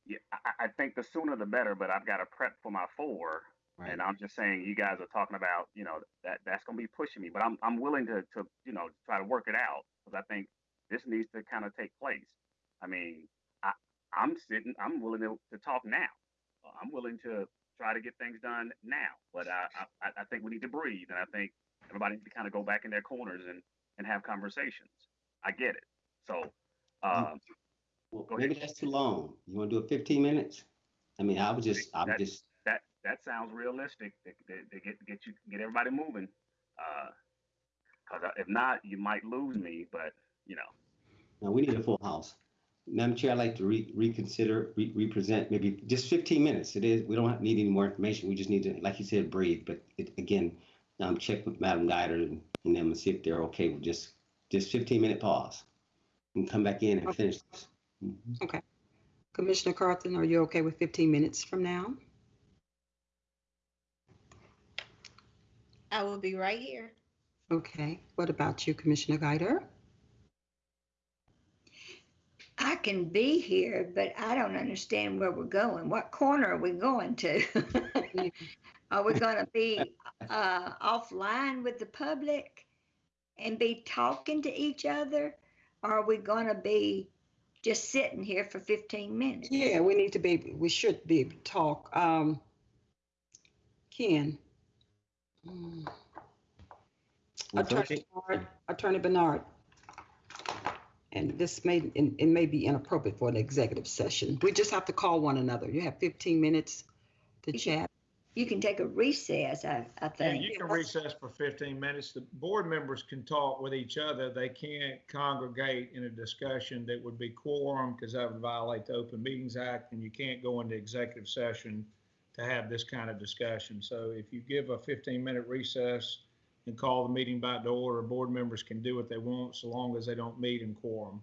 Yeah, I, I think the sooner the better, but I've got to prep for my four. Right. And I'm just saying, you guys are talking about, you know, that that's going to be pushing me, but I'm I'm willing to to you know try to work it out because I think this needs to kind of take place. I mean, I I'm sitting, I'm willing to, to talk now. I'm willing to try to get things done now, but I, I I think we need to breathe, and I think everybody needs to kind of go back in their corners and and have conversations. I get it. So, um, Well, Go maybe ahead. that's too long. You want to do it fifteen minutes? I mean, I would just, I would That- just, that that sounds realistic. They, they, they get get you get everybody moving. Because if not, you might lose me. But you know, no, we need a full house. Madam Chair, I'd like to re- reconsider, re- represent, maybe just fifteen minutes. It is, we don't have- need any more information. We just need to, like you said, breathe. But it, again, um, check with Madam Guider and and them and see if they're okay with just, just fifteen minute pause. And come back in and Okay. finish this. Mhm. Commissioner Carthen, are you okay with 15 minutes from now? I will be right here. Okay, what about you, Commissioner Guider? I can be here, but I don't understand where we're going. What corner are we going to? Are we gonna be, uh, offline with the public and be talking to each other? Or are we gonna be just sitting here for fifteen minutes? Yeah, we need to be, we should be able to talk. Um, Ken? Well, Attorney Bernard, Attorney Bernard. And this may, it it may be inappropriate for an executive session. We just have to call one another. You have 15 minutes to chat. You can take a recess, I, I Yeah, think. you can recess for 15 minutes. The board members can talk with each other. They can't congregate in a discussion that would be quorum because that would violate the Open Meetings Act, and you can't go into executive session to have this kind of discussion. So if you give a 15-minute recess and call the meeting back to order, board members can do what they want so long as they don't meet in quorum.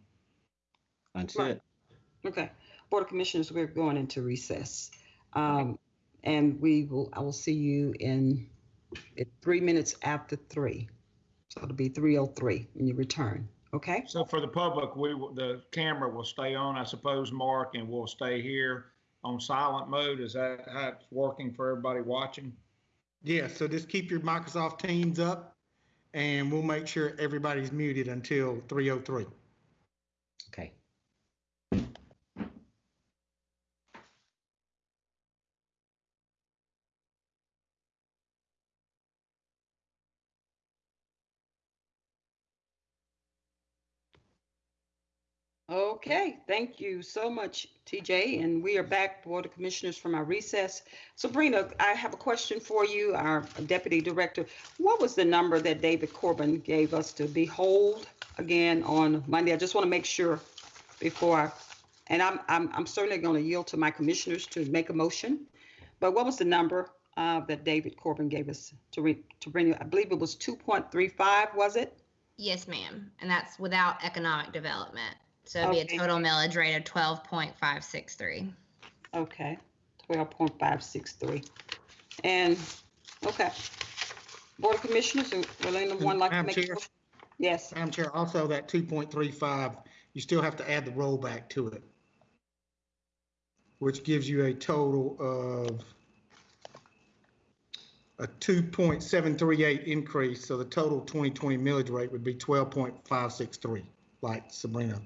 That's Right. it. Okay, Board of Commissioners, we're going into recess. Um, and we will, I will see you in, at three minutes after three. So it'll be 3:03 when you return, okay? So for the public, we, will- the camera will stay on, I suppose, Mark, and we'll stay here on silent mode. Is that how it's working for everybody watching? Yeah, so just keep your Microsoft Teams up and we'll make sure everybody's muted until 3:03. Okay. Okay, thank you so much, TJ. And we are back, Board of Commissioners, from our recess. Sabrina, I have a question for you, our Deputy Director. What was the number that David Corbin gave us to behold again on Monday? I just want to make sure before I, and I'm, I'm, I'm certainly going to yield to my commissioners to make a motion. But what was the number uh, that David Corbin gave us to re, to bring, you? I believe it was 2.35, was it? Yes, ma'am. And that's without economic development. So it'd be Okay. a total millage rate of twelve point five six three. Okay, twelve point five six three. And, okay. Board of Commissioners, uh, will anyone like to Madam make? a Chair? motion? Yes, Madam Chair, also that 2.35, you still have to add the rollback to it, which gives you a total of a 2.738 increase, so the total 2020 millage rate would be 12.563, like Sabrina.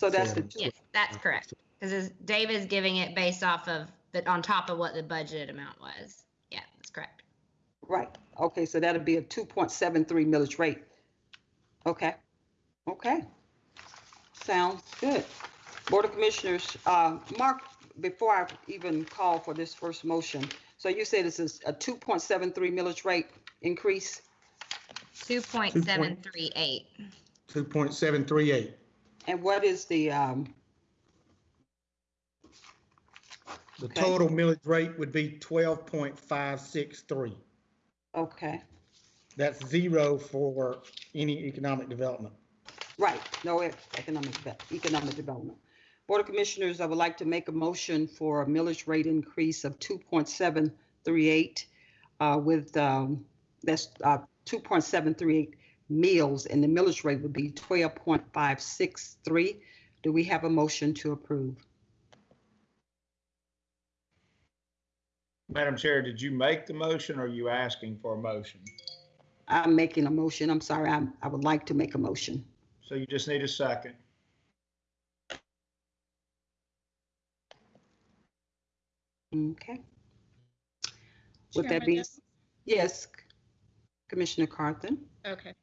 So that's the, Seven. two- Yes, that's correct. Because Dave is giving it based off of, the on top of what the budgeted amount was. Yeah, that's correct. right, okay, so that'll be a two point seven three millage rate. Okay, okay. Sounds good. Board of Commissioners, uh, Mark, before I even call for this first motion, so you said this is a 2.73 millage rate increase? 2.738. 2.738. And what is the, um, The Okay. total millage rate would be 12.563. okay, That's zero for any economic development. right, no e- economic, de- economic development. Board of Commissioners, I would like to make a motion for a millage rate increase of 2.738 uh, with, um, that's uh, 2.738 mills, and the millage rate would be 12.563. Do we have a motion to approve? Madam Chair, did you make the motion or are you asking for a motion? I'm making a motion. I'm sorry, I'm, I would like to make a motion. So you just need a second. Okay. With that Chairman, being, yes? yes, Commissioner Carthen. Okay,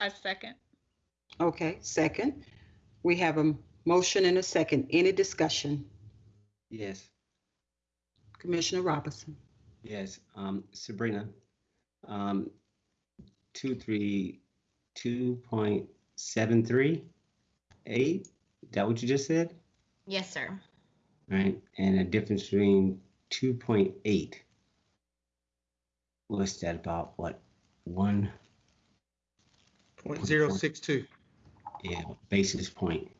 I second. Okay, second. We have a motion and a second. Any discussion? Yes, Commissioner Robinson. yes. Um, Sabrina, um, two, three, two point seven three eight. Is that what you just said? Yes, sir. Right, and a difference between two point eight. What's that about? What, one, .062. yeah, basis point?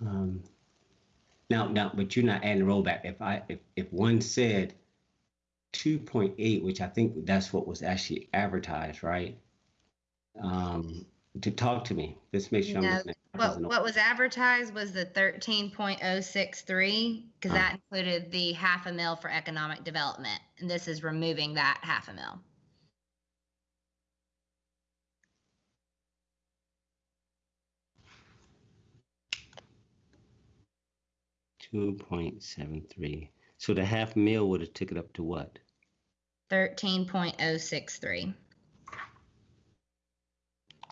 Um, now, now, but you're not adding rollback. If I, if, if one said two point eight, which I think that's what was actually advertised, right? Um, to talk to me, let's make sure I'm No, listening. What, wasn't- what was advertised was the 13.063, because Ah. that included the half a mil for economic development. And this is removing that half a mil. Two point seven three. So the half mil would have took it up to what? 13.063.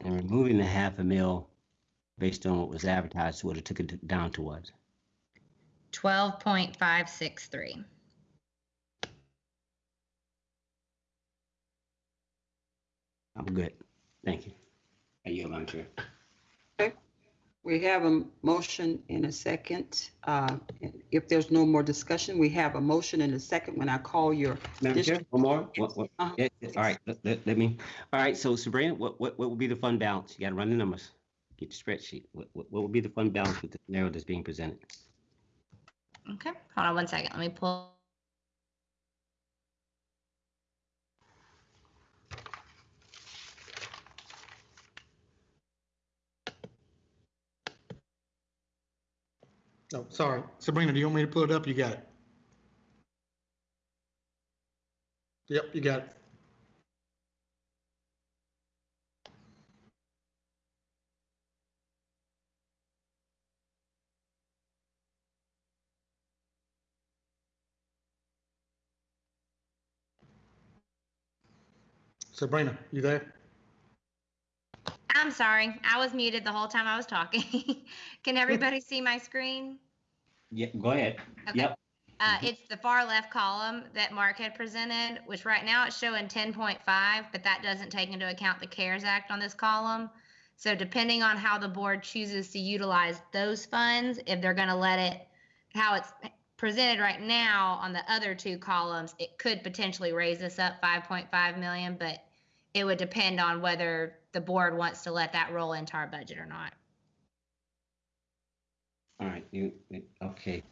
And removing the half a mil based on what was advertised would have took it down to what? 12.563. I'm good. Thank you. I yield my chair. We have a motion and a second. Uh, If there's no more discussion, we have a motion and a second when I call your, Madam Chair, District- one more? What, what? Uh-huh. Yeah, yeah, all right, let, let, let me, all right, so Sabrina, what, what, what would be the fund balance? You gotta run the numbers. Get your spreadsheet. What, what, what would be the fund balance with the scenario that's being presented? Okay, hold on one second. Let me pull. Oh, sorry. Sabrina, do you want me to pull it up? You got it. Yep, you got it. Sabrina, you there? I'm sorry, I was muted the whole time I was talking. Can everybody see my screen? Yeah, go ahead. Okay. Yep. Uh, Mhm. it's the far left column that Mark had presented, which right now it's showing ten point five, but that doesn't take into account the CARES Act on this column. So depending on how the board chooses to utilize those funds, if they're gonna let it, how it's presented right now on the other two columns, it could potentially raise this up five point five million, but it would depend on whether the board wants to let that roll into our budget or not. All right, you, okay.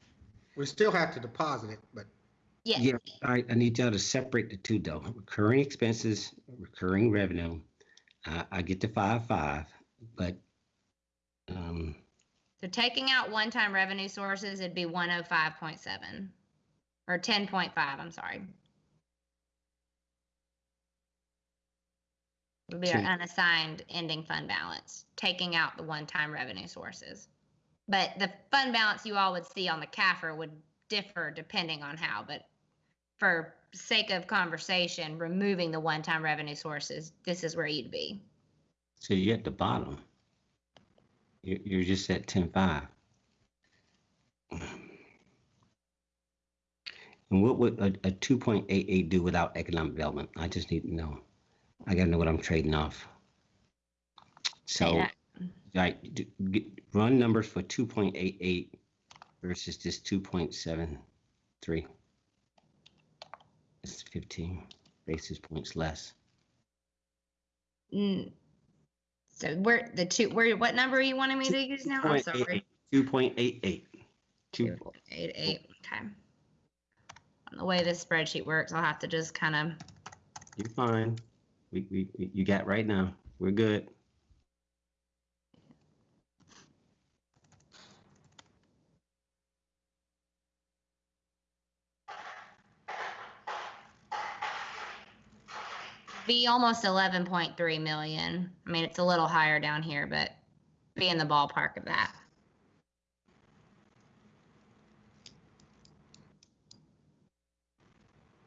We still have to deposit it, but Yes. Yeah, all right, I need y'all to separate the two though. Recurring expenses, recurring revenue. I, I get the five, five, but, um, So taking out one-time revenue sources, it'd be one oh five point seven. Or ten point five, I'm sorry. Would be our unassigned ending fund balance, taking out the one-time revenue sources. But the fund balance you all would see on the CAFR would differ depending on how, but for sake of conversation, removing the one-time revenue sources, this is where you'd be. so you're at the bottom. You're, you're just at ten, five. And what would a, a 2.88 do without economic development? I just need to know. I gotta know what I'm trading off. So, Yeah. right, d- get- run numbers for 2.88 versus this 2.73. It's 15 basis points less. Mm. So where the two where what number you wanted me to use now? I'm sorry. 2.88. Two, Eight eight. Okay. On the way this spreadsheet works, I'll have to just kind of you're fine. We, we, we- you got right now. We're good. be almost 11.3 million. I mean, it's a little higher down here, but be in the ballpark of that.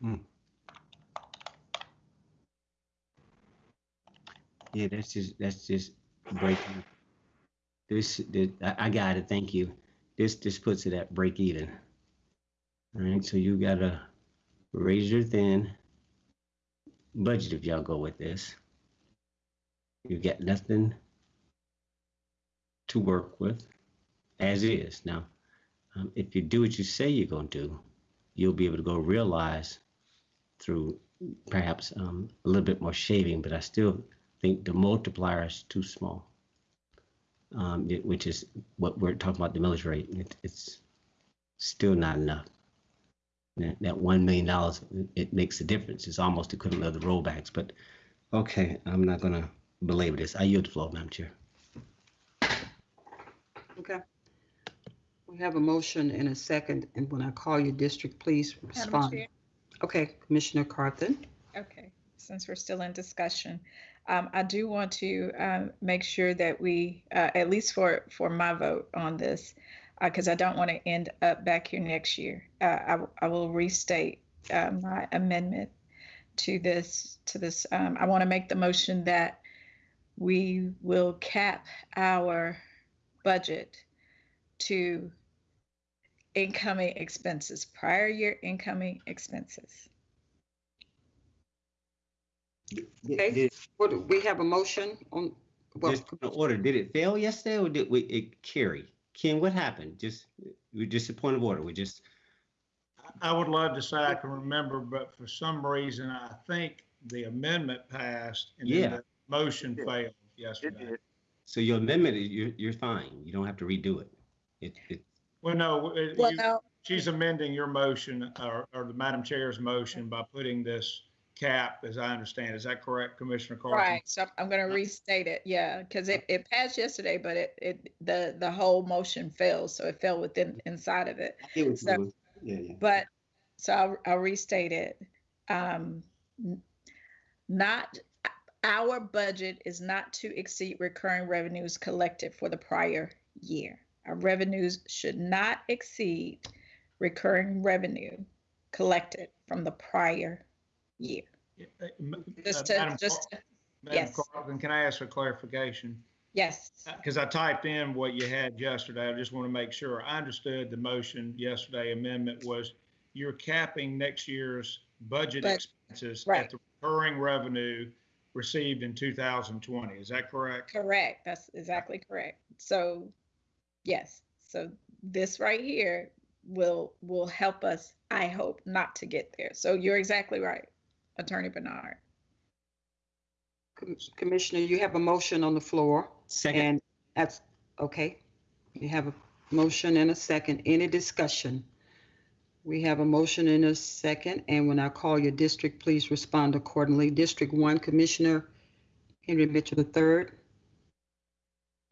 Hmm. Yeah, that's just that's just breaking. This, this I, I got it. Thank you. This this puts it at break even. All right, so you gotta raise your thin budget if y'all go with this. You got nothing to work with as is. Now, um, if you do what you say you're gonna do, you'll be able to go realize through perhaps um, a little bit more shaving, but I still think the multiplier is too small, um, it- which is what we're talking about the millage rate. It, it's still not enough. That, that $1 million, it- it makes a difference. It's almost equivalent of the rollbacks. But okay, I'm not going to belabor this. I yield the floor, Madam Chair. Okay. We have a motion and a second, and when I call your district, please Madam respond. Chair? Okay, Commissioner Carthen? Okay, since we're still in discussion, um, I do want to, um, make sure that we, uh, at least for, for my vote on this, uh, cause I don't want to end up back here next year. Uh, I, I will restate, uh, my amendment to this, to this, um, I want to make the motion that we will cap our budget to incoming expenses, prior year incoming expenses. Okay. Did, What, we have a motion on, well, just point of order, did it fail yesterday or did we, it carry? Ken, what happened? Just, we just a point of order. We just, I would love to say I can remember, but for some reason, I think the amendment passed and Yeah. then the motion It did. failed It yesterday. so your amendment, is- you're, you're fine. You don't have to redo it. It, it, Well, no, it- Well, you- no, she's amending your motion or, or the Madam Chair's motion by putting this cap, as I understand. Is that correct, Commissioner Carthen? Right, so I'm- I'm gonna restate it, yeah, because it, it passed yesterday, but it, it, the, the whole motion failed, so it fell within, inside of it. it was, So- yeah, yeah. But, so I'll, I'll restate it. Um, not, our budget is not to exceed recurring revenues collected for the prior year. Our revenues should not exceed recurring revenue collected from the prior year. Uh, Just uh, to, Madam just, Madam yes. Can I ask for clarification? yes, Because I typed in what you had yesterday. I just want to make sure. I understood the motion yesterday amendment was you're capping next year's budget But- expenses right. at the recurring revenue received in 2020. Is that correct? Correct. That's exactly correct. So, yes. So this right here will will help us. I hope not to get there. So you're exactly right, Attorney Bernard. Com- Commissioner, you have a motion on the floor, Second, and that's, okay. You have a motion and a second. Any discussion? We have a motion and a second, and when I call your district, please respond accordingly. District One, Commissioner Henry Mitchell III.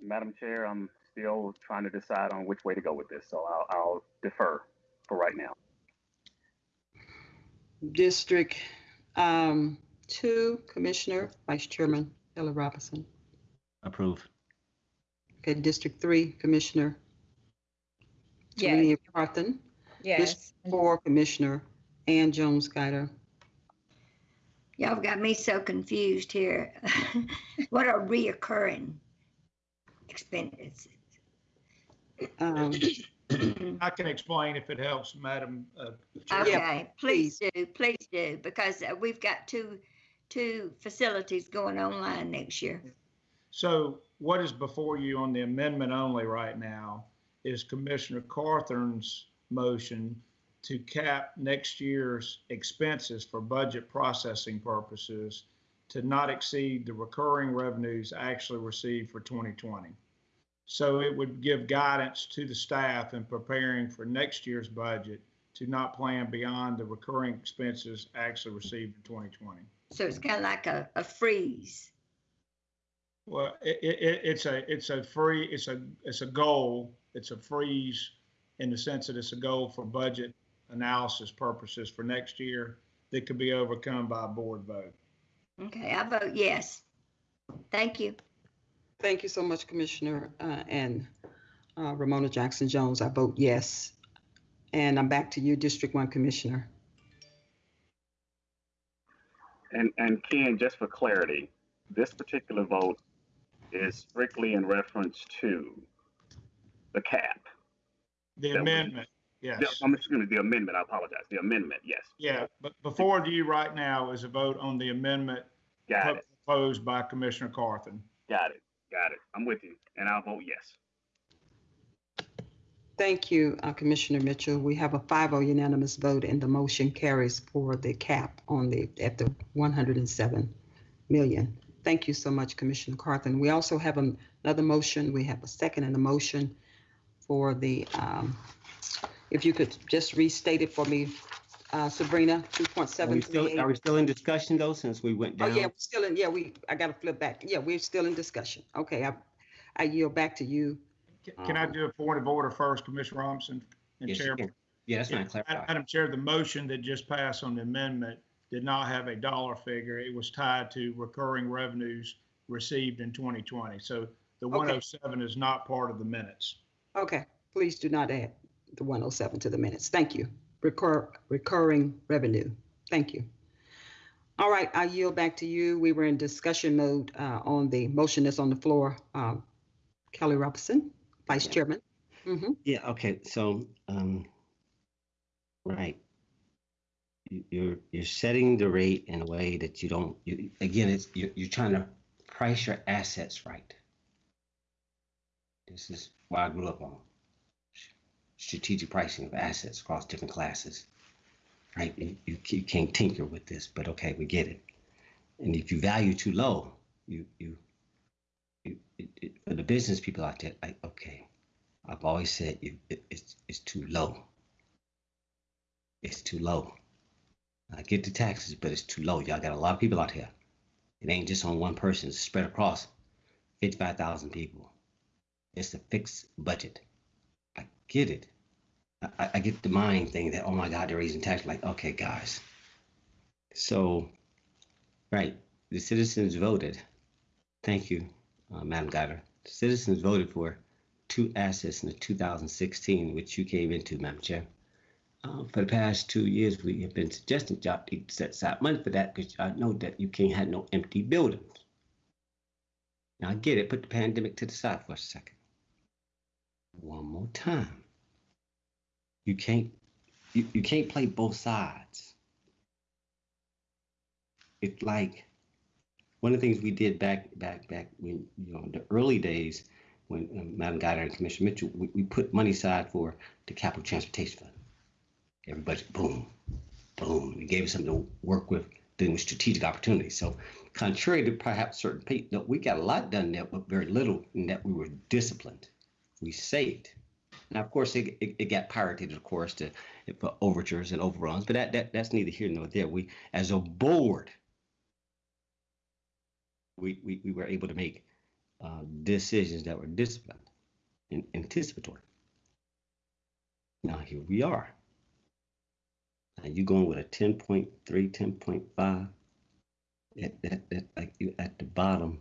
Madam Chair, I'm still trying to decide on which way to go with this, so I'll, I'll defer for right now. District um, Two, Commissioner Vice Chairman Kelly Robinson. approve. Okay, District Three, Commissioner Yes. Tarenia Carthen. Yes. Four, Commissioner Ann Jones Guider. Y'all got me so confused here. What are reoccurring expenses? Um, I can explain if it helps, Madam. uh, Chair. Okay, please do, please do, because uh, we've got two, two facilities going online next year. So what is before you on the amendment only right now is Commissioner Carthen's motion to cap next year's expenses for budget processing purposes to not exceed the recurring revenues actually received for 2020. So it would give guidance to the staff in preparing for next year's budget to not plan beyond the recurring expenses actually received in 2020. So it's kind of like a, a freeze. Well, it, it, it's a, it's a free, it's a, it's a goal. It's a freeze in the sense that it's a goal for budget analysis purposes for next year that could be overcome by a board vote. Okay, I vote yes. Thank you. Thank you so much, Commissioner, uh, and uh, Romona Jackson Jones. I vote yes. And I'm back to you, District One Commissioner. And, and Ken, just for clarity, this particular vote is strictly in reference to the cap. The That was- amendment, The- yes. I'm excuse me, the amendment, I apologize, the amendment, yes. Yeah, but before you right now is a vote on the amendment Got it, proposed by Commissioner Carthen. got it, got it. I'm with you, and I'll vote yes. Thank you, uh, Commissioner Mitchell. We have a 5-0 unanimous vote and the motion carries for the cap on the, at the 107 million. Thank you so much, Commissioner Carthen. We also have an- another motion. We have a second and a motion for the, um, if you could just restate it for me, uh, Sabrina, Are we still, are 2.738. we still in discussion though, since we went Oh, down? yeah, we're still in, yeah, we, I gotta flip back. Yeah, we're still in discussion. Okay, I, I yield back to you. Can I do a point of order first, Commissioner Robinson and Yes, you Chair? can. Yeah, that's Yeah, not clarified. Madam Chair, the motion that just passed on the amendment did not have a dollar figure. It was tied to recurring revenues received in 2020. So the 107 is not part of the minutes. Okay, please do not add the 107 to the minutes. Thank you. Recur, recurring revenue. Thank you. All right, I yield back to you. We were in discussion mode uh, on the motion that's on the floor. Um, Kelly Robinson, Vice Yeah. Chairman. hmm Yeah, okay, so, um, right. You- You're, you're setting the rate in a way that you don't, you, again, it's, you're, you're trying to price your assets right. This is what I grew up on. Strategic pricing of assets across different classes. Right, you, you you can't tinker with this, but okay, we get it. And if you value too low, you, you, you, it, it, for the business people out there, like, okay, I've always said it, it's it's too low. It's too low. I get the taxes, but it's too low. Y'all got a lot of people out here. It ain't just on one person. It's spread across fifty-five thousand people. It's a fixed budget. Get it. I, I- get the mind thing that oh my God, they're raising taxes. Like okay, guys. So, right, the citizens voted. Thank you, uh, Madam Guider. The citizens voted for two assets in the 2016, which you came into, Madam Chair. Uh, for the past two years, we have been suggesting need to set aside money for that because I know that you can't have no empty buildings. Now, I get it. Put the pandemic to the side for a second. One more time. You can't you, you can't play both sides. It's like one of the things we did back back back when you know the early days when um, Madam Guider and Commissioner Mitchell we, we put money aside for the capital transportation fund. Everybody boom, boom. We gave us something to work with with strategic opportunities. So contrary to perhaps certain people, no, we got a lot done there but very little in that we were disciplined. We saved. Now, of course, it, it, it got pirated, of course, to for overtures and overruns, but that, that that's neither here nor there. We, as a board, we, we, we were able to make uh, decisions that were disciplined and anticipatory. Now, here we are. Now, you going with a 10.3, 10.5 at, at, at, like at the bottom.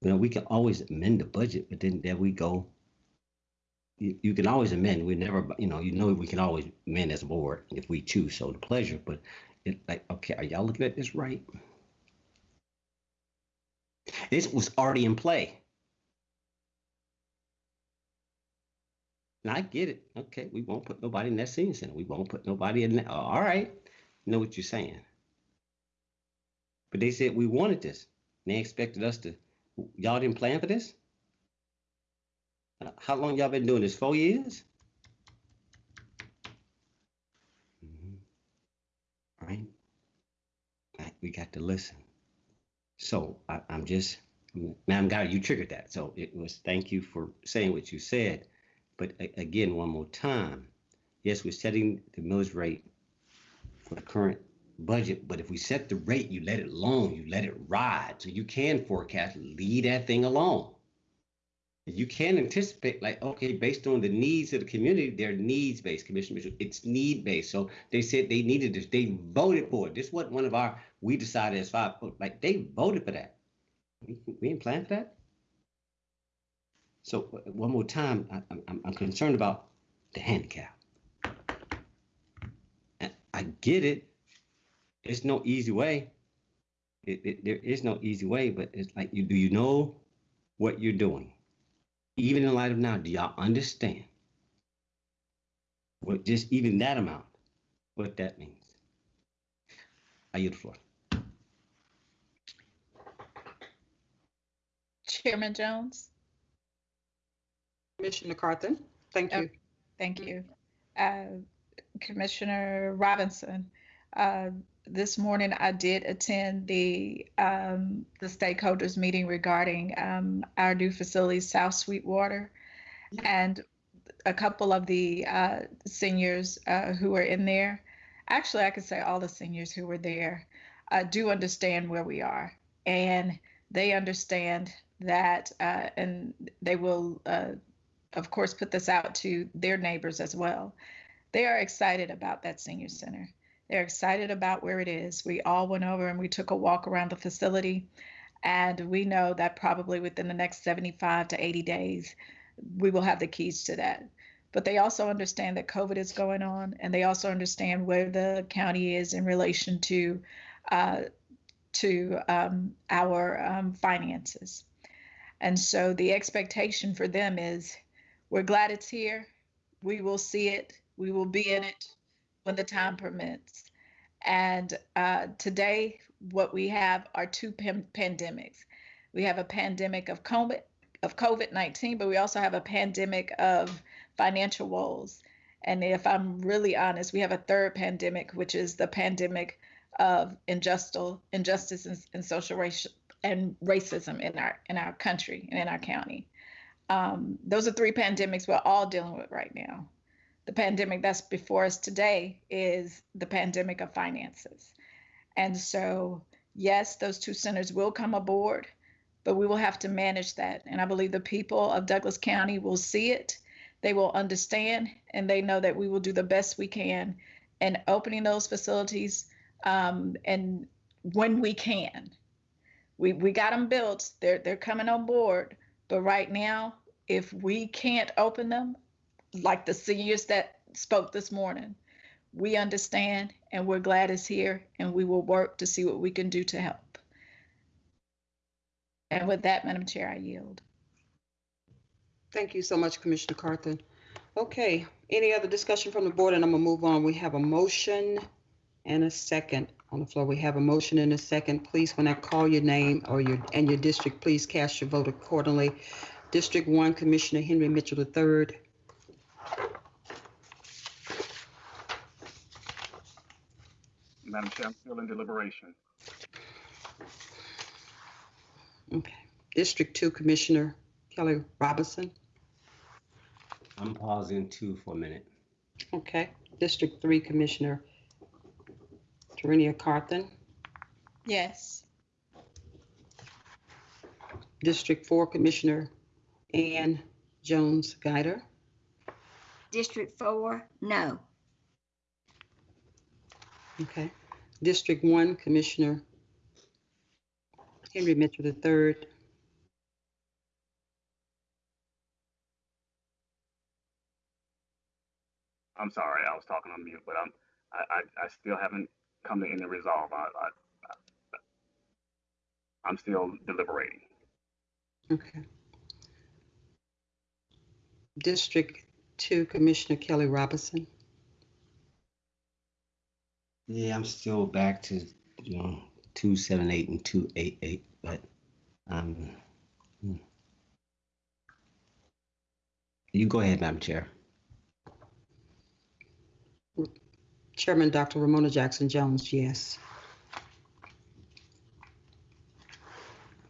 You know, we can always amend the budget, but then there we go. You, you can always amend. We never, you know, you know, we can always amend as a board if we choose so the pleasure. But it like, okay, are y'all looking at this right? This was already in play. And I get it. Okay, we won't put nobody in that senior center. We won't put nobody in that. All right. Know what you're saying. But they said we wanted this. And they expected us to. Y'all didn't plan for this? How long y'all been doing this? Four years? Mhm. Right? Right, We got to listen. So I, I'm just, Madam Guy, you triggered that. So it was, thank you for saying what you said. But again, one more time, yes, we're setting the millage rate for the current budget, but if we set the rate, you let it alone, you let it ride, so you can forecast, leave that thing alone. You can anticipate, like, okay, based on the needs of the community, they're needs-based, Commissioner Mitchell, it's need-based. So they said they needed this, they voted for it. This wasn't one of our, we decided as five, like, they voted for that. We we didn't plan for that? So uh, one more time, I, I'm- I'm, concerned about the handicap. And I get it. It's no easy way. It, it, there is no easy way, but it's like, you, do you know what you're doing? Even in light of now, do y'all understand? What just even that amount, what that means? I yield the floor. Chairman Jones? Commissioner Carthen, thank Oh. you. Thank you. Uh, Commissioner Robinson, uh, this morning I did attend the, um, the stakeholders meeting regarding, um, our new facility, South Sweetwater. And a couple of the, uh, seniors, uh, who were in there, actually, I could say all the seniors who were there, uh, do understand where we are. And they understand that, uh, and they will, uh, of course, put this out to their neighbors as well. They are excited about that senior center. They're excited about where it is. We all went over and we took a walk around the facility, and we know that probably within the next 75 to 80 days, we will have the keys to that. But they also understand that COVID is going on, and they also understand where the county is in relation to uh, to um, our um, finances. And so the expectation for them is we're glad it's here. We will see it. We will be in it when the time permits. And uh, today, what we have are two pan- pandemics. We have a pandemic of COVID, of COVID nineteen, but we also have a pandemic of financial woes. And if I'm really honest, we have a third pandemic, which is the pandemic of injustice, injustice, and, and social racial and racism in our in our country and in our county. Um, those are three pandemics we're all dealing with right now. The pandemic that's before us today is the pandemic of finances. And so, yes, those two centers will come aboard, but we will have to manage that. And I believe the people of Douglas County will see it, they will understand, and they know that we will do the best we can in opening those facilities um, and when we can. We, we got them built, they're, they're coming on board, but right now, if we can't open them, like the seniors that spoke this morning, we understand and we're glad it's here and we will work to see what we can do to help. And with that, Madam Chair, I yield. Thank you so much, Commissioner Carthen. Okay, any other discussion from the board? And I'm gonna move on. We have a motion and a second on the floor. We have a motion and a second. Please, when I call your name or your, and your district, please cast your vote accordingly. District One, Commissioner Henry Mitchell III. Madam Chair, I'm still in deliberation. Okay. District Two, Commissioner Kelly Robinson. I'm pausing two for a minute. Okay. District Three, Commissioner Tarenia Carthen. Yes. District Four, Commissioner Ann Jones Guider. District four, no. Okay. District One, Commissioner Henry Mitchell III. I'm sorry, I was talking on mute, but I'm, I, I, I still haven't come to any resolve. I, I, I, I'm still deliberating. Okay. District to Commissioner Kelly Robinson. Yeah, I'm still back to, you know, two seven eight and two eight eight, but, um, hmm. you go ahead, Madam Chair. Chairman Dr. Romona Jackson Jones, yes.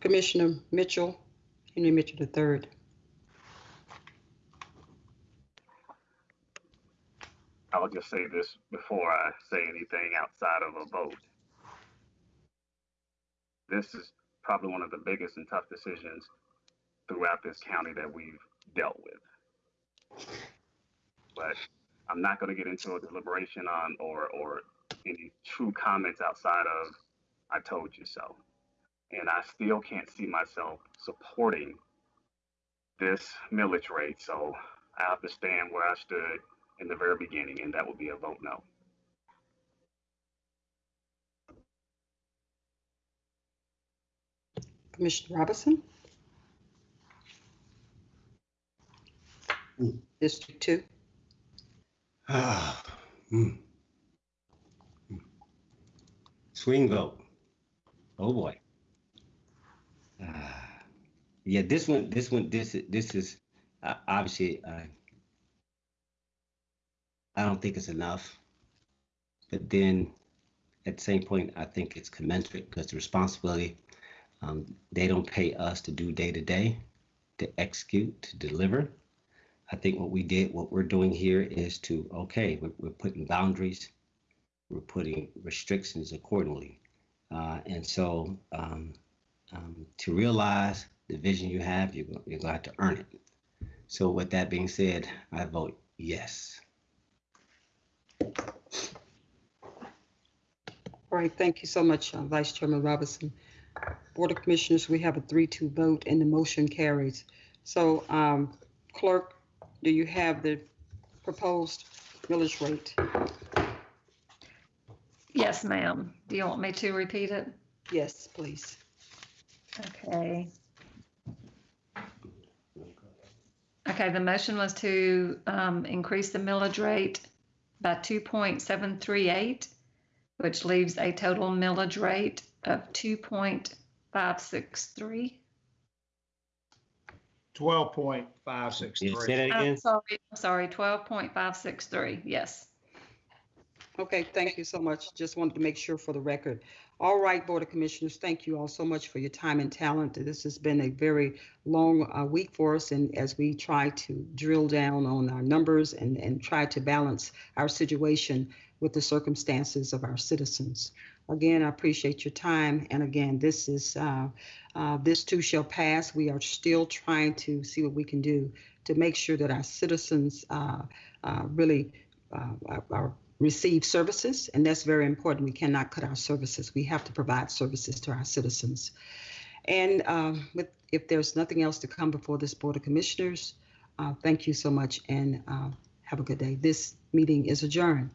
Commissioner Mitchell, Henry Mitchell III. I'll just say this before I say anything outside of a vote. This is probably one of the biggest and tough decisions throughout this county that we've dealt with. But I'm not going to get into a deliberation on or or any true comments outside of I told you so. And I still can't see myself supporting this millage rate. So I have to stand where I stood in the very beginning, and that would be a vote no. Commissioner Robinson? Mm. District two, Ah, hmm. Hmm. Swing vote. Oh boy. Ah, yeah, this one, this one, this this is uh, obviously. Uh, I don't think it's enough, but then at the same point, I think it's commensurate because the responsibility. Um, they don't pay us to do day to day, to execute, to deliver. I think what we did, what we're doing here is to, okay, we're, we're putting boundaries, we're putting restrictions accordingly. Uh, and so um, um, to realize the vision you have, you're, you're going to have to earn it. So with that being said, I vote yes. All right, thank you so much, uh, Vice Chairman Robinson. Board of Commissioners, we have a three-two vote and the motion carries. So um, Clerk, do you have the proposed millage rate? Yes, ma'am. Do you want me to repeat it? Yes, please. Okay. Okay, the motion was to um, increase the millage rate by 2.738, which leaves a total millage rate of 2.563. Twelve point five six Yeah, say three. that I'm again. sorry, I'm sorry, 12.563, yes. Okay, thank you so much. Just wanted to make sure for the record. All right, Board of Commissioners, thank you all so much for your time and talent. This has been a very long uh, week for us, and as we try to drill down on our numbers and, and try to balance our situation with the circumstances of our citizens. Again, I appreciate your time, and again, this is, uh, uh, this too shall pass. We are still trying to see what we can do to make sure that our citizens uh, uh, really uh, are- are receive services, and that's very important. We cannot cut our services. We have to provide services to our citizens. And um, with, if there's nothing else to come before this Board of Commissioners, uh, thank you so much and uh, have a good day. This meeting is adjourned.